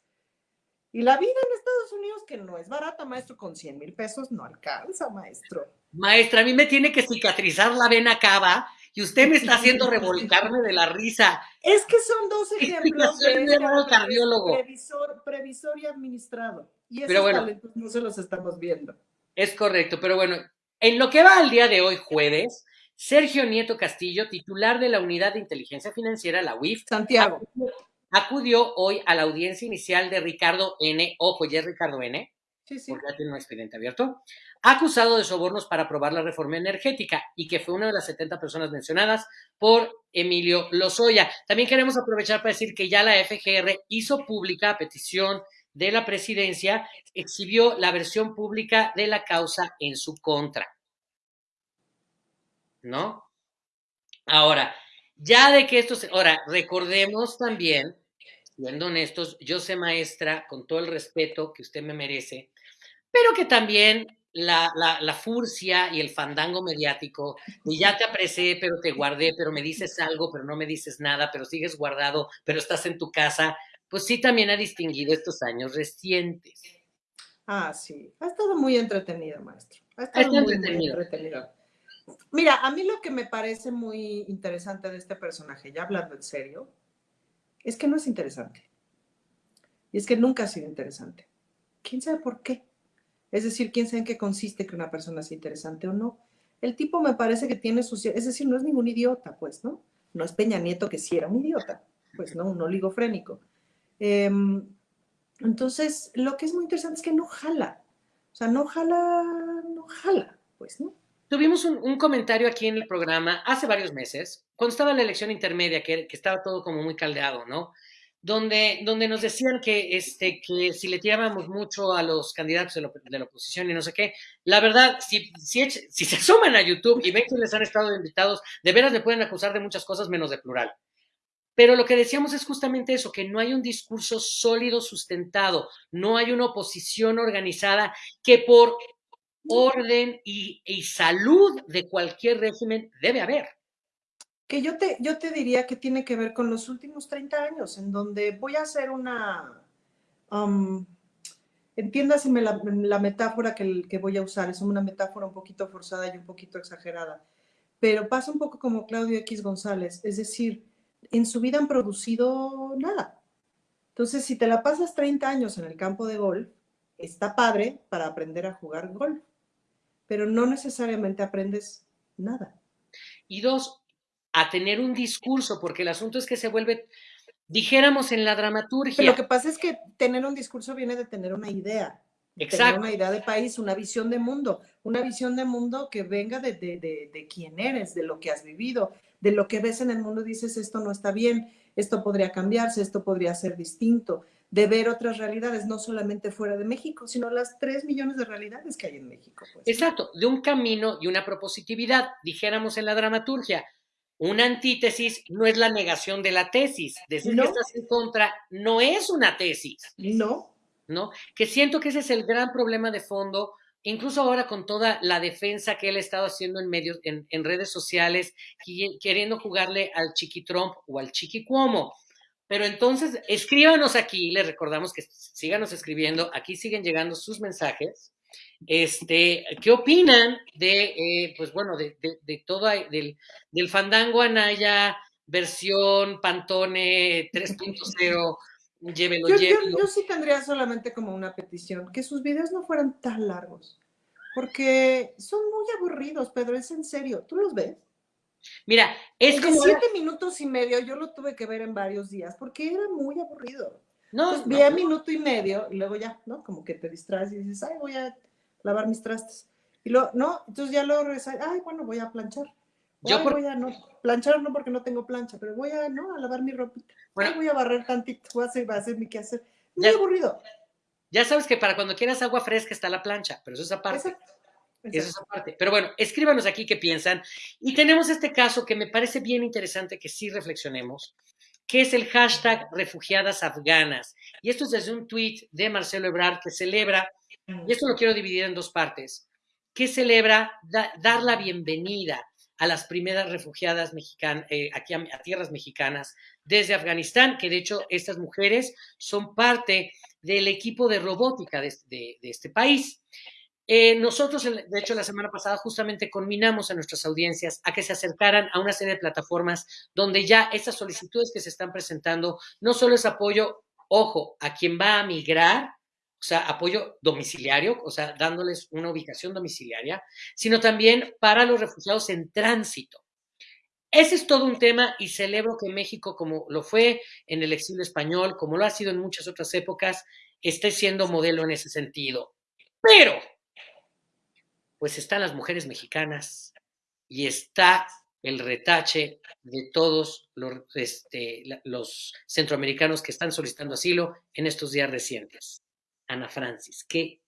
Y la vida en Estados Unidos que no es barata, maestro, con 100 mil pesos no alcanza, maestro. Maestra, a mí me tiene que cicatrizar la vena cava y usted me está haciendo revolcarme de la risa. Es que son dos ejemplos de este cardiólogo. previsor, previsor y administrado. Y esos Pero bueno. talentos no se los estamos viendo. Es correcto, pero bueno, en lo que va al día de hoy, jueves, Sergio Nieto Castillo, titular de la Unidad de Inteligencia Financiera, la UIF, Santiago. acudió hoy a la audiencia inicial de Ricardo N. Ojo, ya es Ricardo N. Porque ya tiene un expediente abierto, acusado de sobornos para aprobar la reforma energética y que fue una de las 70 personas mencionadas por Emilio Lozoya. También queremos aprovechar para decir que ya la FGR hizo pública, a petición de la presidencia, exhibió la versión pública de la causa en su contra. ¿No? Ahora, ya de que esto se... Ahora, recordemos también, siendo honestos, yo sé maestra, con todo el respeto que usted me merece, pero que también la, la, la, furcia y el fandango mediático, y ya te aprecié, pero te guardé, pero me dices algo, pero no me dices nada, pero sigues guardado, pero estás en tu casa, pues sí también ha distinguido estos años recientes. Ah, sí. Ha estado muy entretenido, maestro. Ha estado muy, entretenido. muy entretenido. Mira, a mí lo que me parece muy interesante de este personaje, ya hablando en serio, es que no es interesante. Y es que nunca ha sido interesante. ¿Quién sabe por qué? Es decir, quién sabe en qué consiste que una persona sea interesante o no. El tipo me parece que tiene sus... Es decir, no es ningún idiota, pues, ¿no? No es Peña Nieto que sí era un idiota, pues, ¿no? Un oligofrénico. Eh, entonces, lo que es muy interesante es que no jala. O sea, no jala, no jala, pues, ¿no? Tuvimos un, un, comentario aquí en el programa hace varios meses, cuando estaba la elección intermedia, que, que estaba todo como muy caldeado, ¿no? Donde, donde nos decían que, este, que si le tirábamos mucho a los candidatos de la, de la oposición y no sé qué, la verdad, si, si, si se asoman a YouTube y ven que les han estado invitados, de veras le pueden acusar de muchas cosas menos de plural. Pero lo que decíamos es justamente eso, que no hay un discurso sólido, sustentado, no hay una oposición organizada que por orden y, y, salud de cualquier régimen debe haber. Que yo te, yo te diría que tiene que ver con los últimos 30 años, en donde voy a hacer una... Um, entiéndaseme la, la metáfora que, que, voy a usar, es una metáfora un poquito forzada y un poquito exagerada, pero pasa un poco como Claudio X González, es decir, en su vida han producido nada. Entonces, si te la pasas 30 años en el campo de golf, está padre para aprender a jugar golf, pero no necesariamente aprendes nada. Y dos, a tener un discurso, porque el asunto es que se vuelve, dijéramos en la dramaturgia. Pero lo que pasa es que tener un discurso viene de tener una idea. Exacto. Tener una idea de país, una visión de mundo, una visión de mundo que venga de, de, de, de quién eres, de lo que has vivido, de lo que ves en el mundo, dices esto no está bien, esto podría cambiarse, esto podría ser distinto, de ver otras realidades, no solamente fuera de México, sino las tres millones de realidades que hay en México. Pues. Exacto, de un camino y una propositividad, dijéramos en la dramaturgia. Una antítesis no es la negación de la tesis. Decir no. que estás en contra no es una tesis. No. ¿no? Que siento que ese es el gran problema de fondo, incluso ahora con toda la defensa que él ha estado haciendo en medios, en, en redes sociales, queriendo jugarle al Chiqui Trump o al Chiqui Cuomo. Pero entonces, escríbanos aquí, les recordamos que síganos escribiendo, aquí siguen llegando sus mensajes. Este, ¿qué opinan de, eh, pues bueno, de, de, de todo, del, del fandango Anaya, versión Pantone 3.0? Llévelo, yo, llévelo. Yo, yo, sí tendría solamente como una petición, que sus videos no fueran tan largos, porque son muy aburridos, Pedro, es en serio. ¿Tú los ves? Mira, es como... siete minutos y medio yo lo tuve que ver en varios días, porque era muy aburrido. No, Entonces, no, vi a minuto y medio y luego ya, ¿no? Como que te distraes y dices, ay, voy a lavar mis trastes. Y luego, no, entonces ya luego regresas, ay, bueno, voy a planchar. Yo Ay, por- voy a no, planchar no porque no tengo plancha, pero voy a, no, a lavar mi ropita. Bueno. Ay, voy a barrer tantito, voy a hacer, voy a hacer mi quehacer. Muy Ya- aburrido. Ya sabes que para cuando quieras agua fresca está la plancha, pero eso es aparte. Exacto. Eso es aparte. Pero bueno, escríbanos aquí qué piensan. Y tenemos este caso que me parece bien interesante que sí reflexionemos, que es el hashtag refugiadas afganas. Y esto es desde un tweet de Marcelo Ebrard que celebra, y esto lo quiero dividir en dos partes, que celebra da- dar la bienvenida a las primeras refugiadas mexicanas, aquí a, tierras mexicanas desde Afganistán, que de hecho estas mujeres son parte del equipo de robótica de este país. Eh, nosotros, de hecho, la semana pasada justamente conminamos a nuestras audiencias a que se acercaran a una serie de plataformas donde ya estas solicitudes que se están presentando no solo es apoyo, ojo, a quien va a migrar, o sea, apoyo domiciliario, o sea, dándoles una ubicación domiciliaria, sino también para los refugiados en tránsito. Ese es todo un tema y celebro que México, como lo fue en el exilio español, como lo ha sido en muchas otras épocas, esté siendo modelo en ese sentido. Pero, pues están las mujeres mexicanas y está el retache de todos los, este, los centroamericanos que están solicitando asilo en estos días recientes. Ana Francis, ¿qué?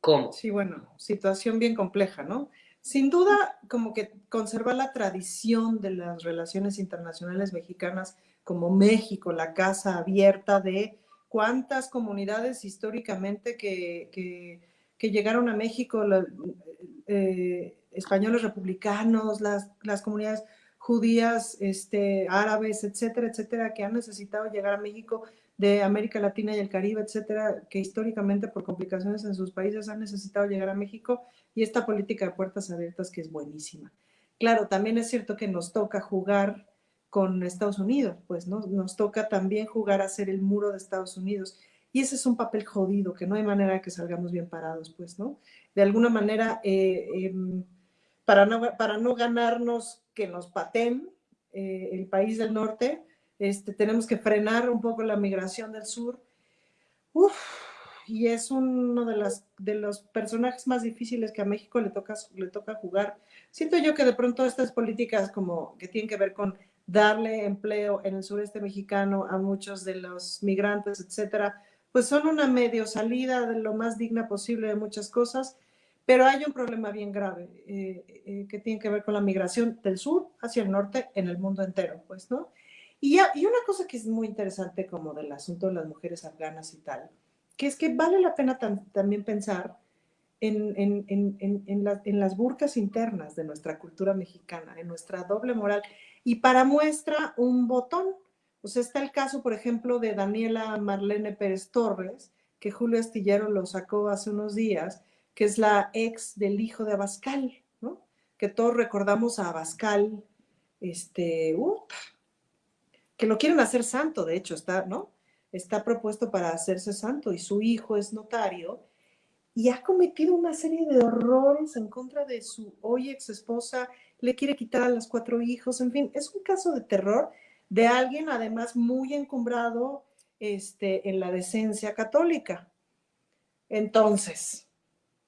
¿Cómo? Sí, bueno, situación bien compleja, ¿no? Sin duda, como que conservar la tradición de las relaciones internacionales mexicanas como México, la casa abierta de cuántas comunidades históricamente que, que llegaron a México, la- eh, españoles republicanos, las, las comunidades judías, este, árabes, etcétera, etcétera, que han necesitado llegar a México de América Latina y el Caribe, etcétera, que históricamente por complicaciones en sus países han necesitado llegar a México y esta política de puertas abiertas que es buenísima. Claro, también es cierto que nos toca jugar con Estados Unidos, pues ¿no? nos toca también jugar a ser el muro de Estados Unidos y ese es un papel jodido que no hay manera de que salgamos bien parados, pues, ¿no? De alguna manera, eh, eh, para, no, para no ganarnos que nos paten eh, el país del norte, este, tenemos que frenar un poco la migración del sur. Uf, y es uno de, las, de los personajes más difíciles que a México le toca, le toca jugar. Siento yo que de pronto estas políticas como que tienen que ver con darle empleo en el sureste mexicano a muchos de los migrantes, etcétera, pues son una medio salida de lo más digna posible de muchas cosas, pero hay un problema bien grave eh, eh, que tiene que ver con la migración del sur hacia el norte en el mundo entero, pues, ¿no? Y, ya, y, una cosa que es muy interesante como del asunto de las mujeres afganas y tal, que es que vale la pena tam también pensar en, en las burcas internas de nuestra cultura mexicana, en nuestra doble moral. Y para muestra un botón, sea, está el caso, por ejemplo, de Daniela Marlene Pérez Torres, que Julio Astillero lo sacó hace unos días, que es la ex del hijo de Abascal, ¿no? Que todos recordamos a Abascal, este, uh, que lo quieren hacer santo, de hecho, está, ¿no? Está propuesto para hacerse santo y su hijo es notario y ha cometido una serie de horrores en contra de su hoy ex esposa, le quiere quitar a los cuatro hijos, en fin, es un caso de terror de alguien además muy encumbrado este, en la decencia católica. Entonces,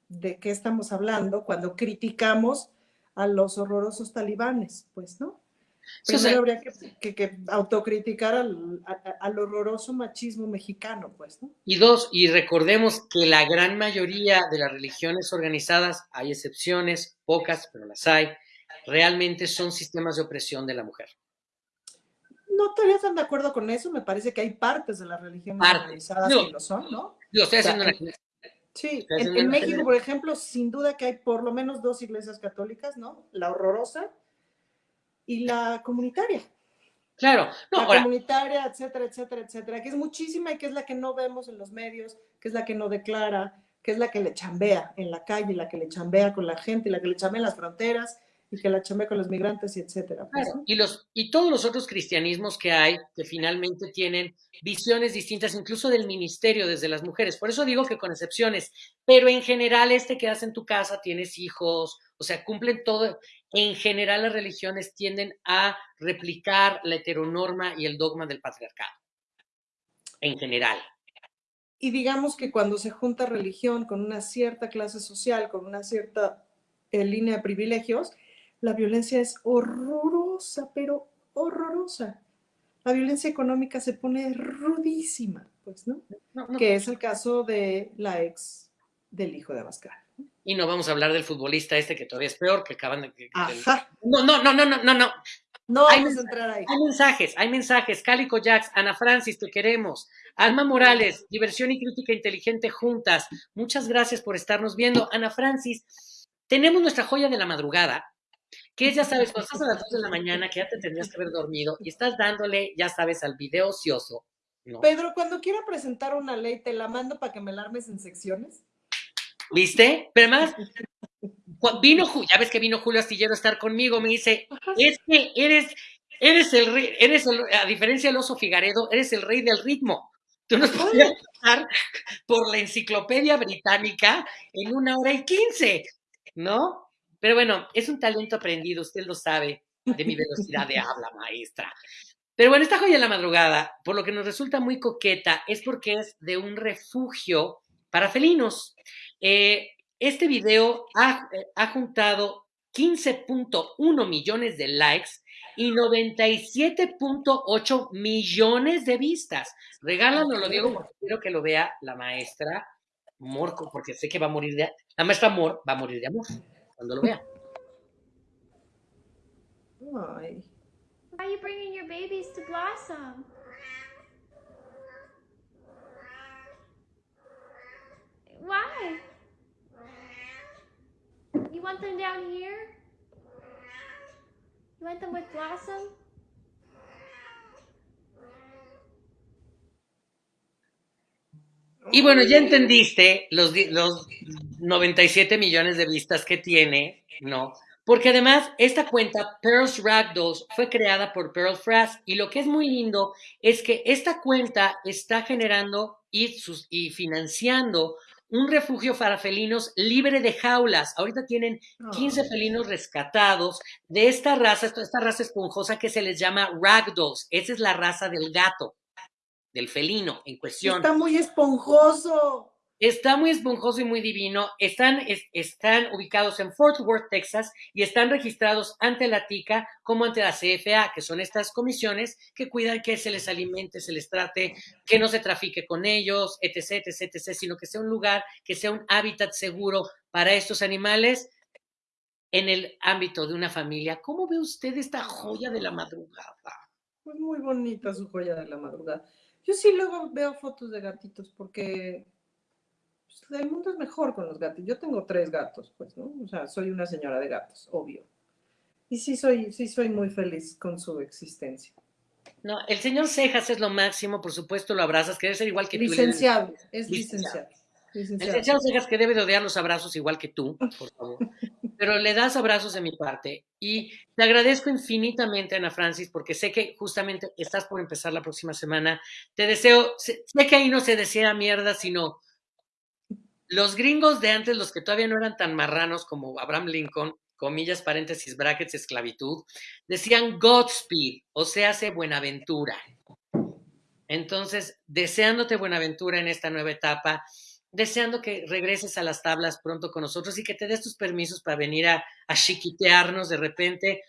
¿de qué estamos hablando cuando criticamos a los horrorosos talibanes? Pues no. Primero habría que, que, que autocriticar al, a, al, horroroso machismo mexicano, pues, ¿no? Y dos, y recordemos que la gran mayoría de las religiones organizadas, hay excepciones, pocas, pero las hay, realmente son sistemas de opresión de la mujer. No estaría tan de acuerdo con eso. Me parece que hay partes de la religión organizadas que lo son, ¿no? Yo estoy haciendo una... Sí, en, en México, por ejemplo, sin duda que hay por lo menos dos iglesias católicas, ¿no? La horrorosa y la comunitaria. Claro, no, la comunitaria, etcétera, etcétera, etcétera, que es muchísima y que es la que no vemos en los medios, que es la que no declara, que es la que le chambea en la calle, la que le chambea con la gente, la que le chambea en las fronteras y que la chambea con los migrantes y etcétera. Pues, y, los, y todos los otros cristianismos que hay, que finalmente tienen visiones distintas, incluso del ministerio desde las mujeres. Por eso digo que con excepciones, pero en general este quedas en tu casa, tienes hijos, o sea, cumplen todo, en general las religiones tienden a replicar la heteronorma y el dogma del patriarcado. En general. Y digamos que cuando se junta religión con una cierta clase social, con una cierta eh, línea de privilegios, la violencia es horrorosa, pero horrorosa. La violencia económica se pone rudísima, pues, ¿no? que es el caso de la ex del hijo de Abascal. Y no vamos a hablar del futbolista este que todavía es peor, que acaban de... No, no, no, no, no, no, no. No hay, vamos a entrar ahí. Hay mensajes, hay mensajes. Cálico Jax, Ana Francis, te queremos. Alma Morales, diversión y crítica inteligente juntas. Muchas gracias por estarnos viendo. Ana Francis, tenemos nuestra joya de la madrugada, que ya sabes, cuando estás a las 2 de la mañana, que ya te tendrías que haber dormido, y estás dándole, ya sabes, al video ocioso. Pedro, cuando quiera presentar una ley, te la mando para que me la armes en secciones. ¿Viste? Pero además, vino, ya ves que vino Julio Astillero a estar conmigo, me dice, es que eres, eres el rey, eres el, a diferencia del oso Figaredo, eres el rey del ritmo. Tú nos podías pasar por la enciclopedia británica en una hora y quince, ¿no? Pero bueno, es un talento aprendido, usted lo sabe, de mi velocidad de habla, maestra. Pero bueno, esta joya de la madrugada, por lo que nos resulta muy coqueta, es porque es de un refugio para felinos. Eh, este video ha, ha juntado 15.1 millones de likes y 97.8 millones de vistas. Regálanoslo, Diego, porque quiero que lo vea la maestra Morco, porque sé que va a morir de... La maestra Mor va a morir de amor cuando lo vea. Ay. Why are you bringing your babies to Blossom? Why? You want them down here? You want them with Blossom? Y bueno, ya entendiste los, los 97 millones de vistas que tiene, ¿no? Porque además esta cuenta, Pearls Ragdolls, fue creada por Pearl Frass y lo que es muy lindo es que esta cuenta está generando y, sus, y financiando un refugio para felinos libre de jaulas. Ahorita tienen 15 felinos rescatados de esta raza, esta raza esponjosa que se les llama Ragdolls. Esa es la raza del gato del felino en cuestión. Está muy esponjoso. Está muy esponjoso y muy divino. Están, están ubicados en Fort Worth, Texas, y están registrados ante la TICA como ante la CFA, que son estas comisiones que cuidan que se les alimente, se les trate, que no se trafique con ellos, etc., etc., etc., sino que sea un lugar, que sea un hábitat seguro para estos animales en el ámbito de una familia. ¿Cómo ve usted esta joya de la madrugada? Pues muy bonita su joya de la madrugada. Yo sí luego veo fotos de gatitos porque pues, el mundo es mejor con los gatos. Yo tengo tres gatos, pues, ¿no? O sea, soy una señora de gatos, obvio. Y sí soy, sí soy muy feliz con su existencia. No, el señor Cejas es lo máximo, por supuesto lo abrazas, que debe ser igual que tú. Licenciado, es licenciado. Licenciado. El licenciado Cejas que debe de odiar los abrazos igual que tú, por favor. Pero le das abrazos de mi parte. Y te agradezco infinitamente, Ana Francis, porque sé que justamente estás por empezar la próxima semana. Te deseo, sé, que ahí no se desea mierda, sino los gringos de antes, los que todavía no eran tan marranos como Abraham Lincoln, comillas, paréntesis, brackets, esclavitud, decían Godspeed, o sea, hace Buenaventura. Entonces, deseándote Buenaventura en esta nueva etapa, deseando que regreses a las tablas pronto con nosotros y que te des tus permisos para venir a, chiquitearnos de repente.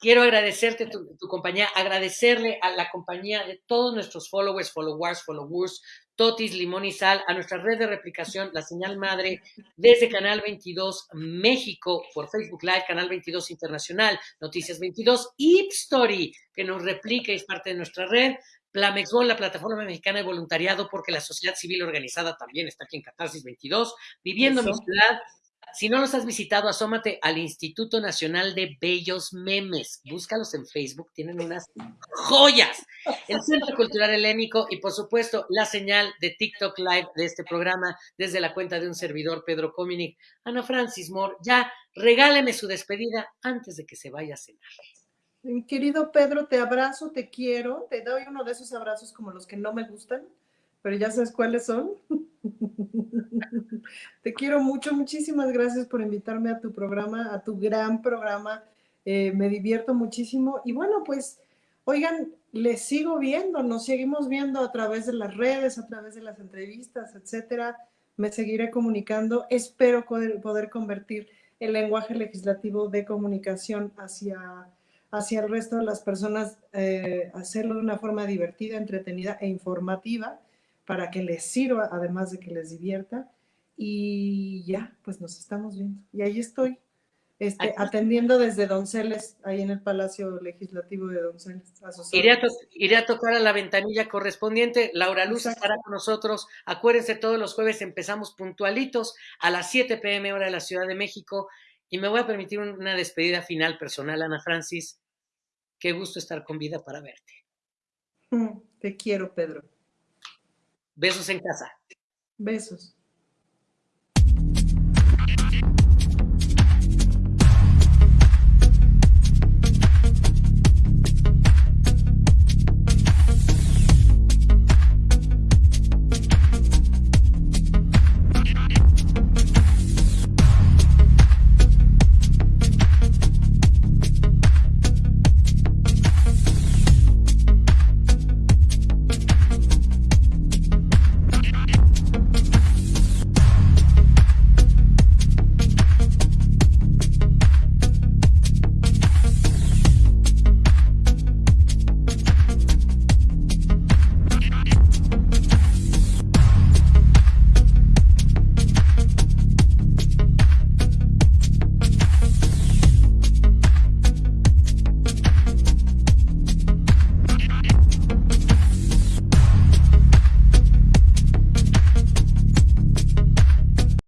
Quiero agradecerte tu, compañía, agradecerle a la compañía de todos nuestros followers, followers, followers, Totis, Limón y Sal, a nuestra red de replicación, la señal madre, desde Canal 22 México, por Facebook Live, Canal 22 Internacional, Noticias 22, Ipstory, que nos replica y es parte de nuestra red, Plamexbol, la plataforma mexicana de voluntariado, porque la sociedad civil organizada también está aquí en Catarsis 22, viviendo Eso. mi ciudad. Si no los has visitado, asómate al Instituto Nacional de Bellos Memes. Búscalos en Facebook, tienen unas joyas. El Centro Cultural Helénico y, por supuesto, la señal de TikTok Live de este programa desde la cuenta de un servidor, Pedro Cominic. Ana Francis Moore, ya regáleme su despedida antes de que se vaya a cenar. Querido Pedro, te abrazo, te quiero, te doy uno de esos abrazos como los que no me gustan, pero ya sabes cuáles son. te quiero mucho, muchísimas gracias por invitarme a tu programa, a tu gran programa. Eh, me divierto muchísimo y bueno, pues, oigan, les sigo viendo, nos seguimos viendo a través de las redes, a través de las entrevistas, etcétera. Me seguiré comunicando. Espero poder, poder convertir el lenguaje legislativo de comunicación hacia hacia el resto de las personas, eh, hacerlo de una forma divertida, entretenida e informativa para que les sirva, además de que les divierta. Y ya, pues nos estamos viendo. Y ahí estoy, este, atendiendo desde Donceles, ahí en el Palacio Legislativo de Donceles. Iré a, iré a, tocar a la ventanilla correspondiente. Laura Luz Exacto. estará con nosotros. Acuérdense, todos los jueves empezamos puntualitos a las 7 pm hora de la Ciudad de México. Y me voy a permitir una despedida final personal, Ana Francis. Qué gusto estar con vida para verte. Te quiero, Pedro. Besos en casa. Besos.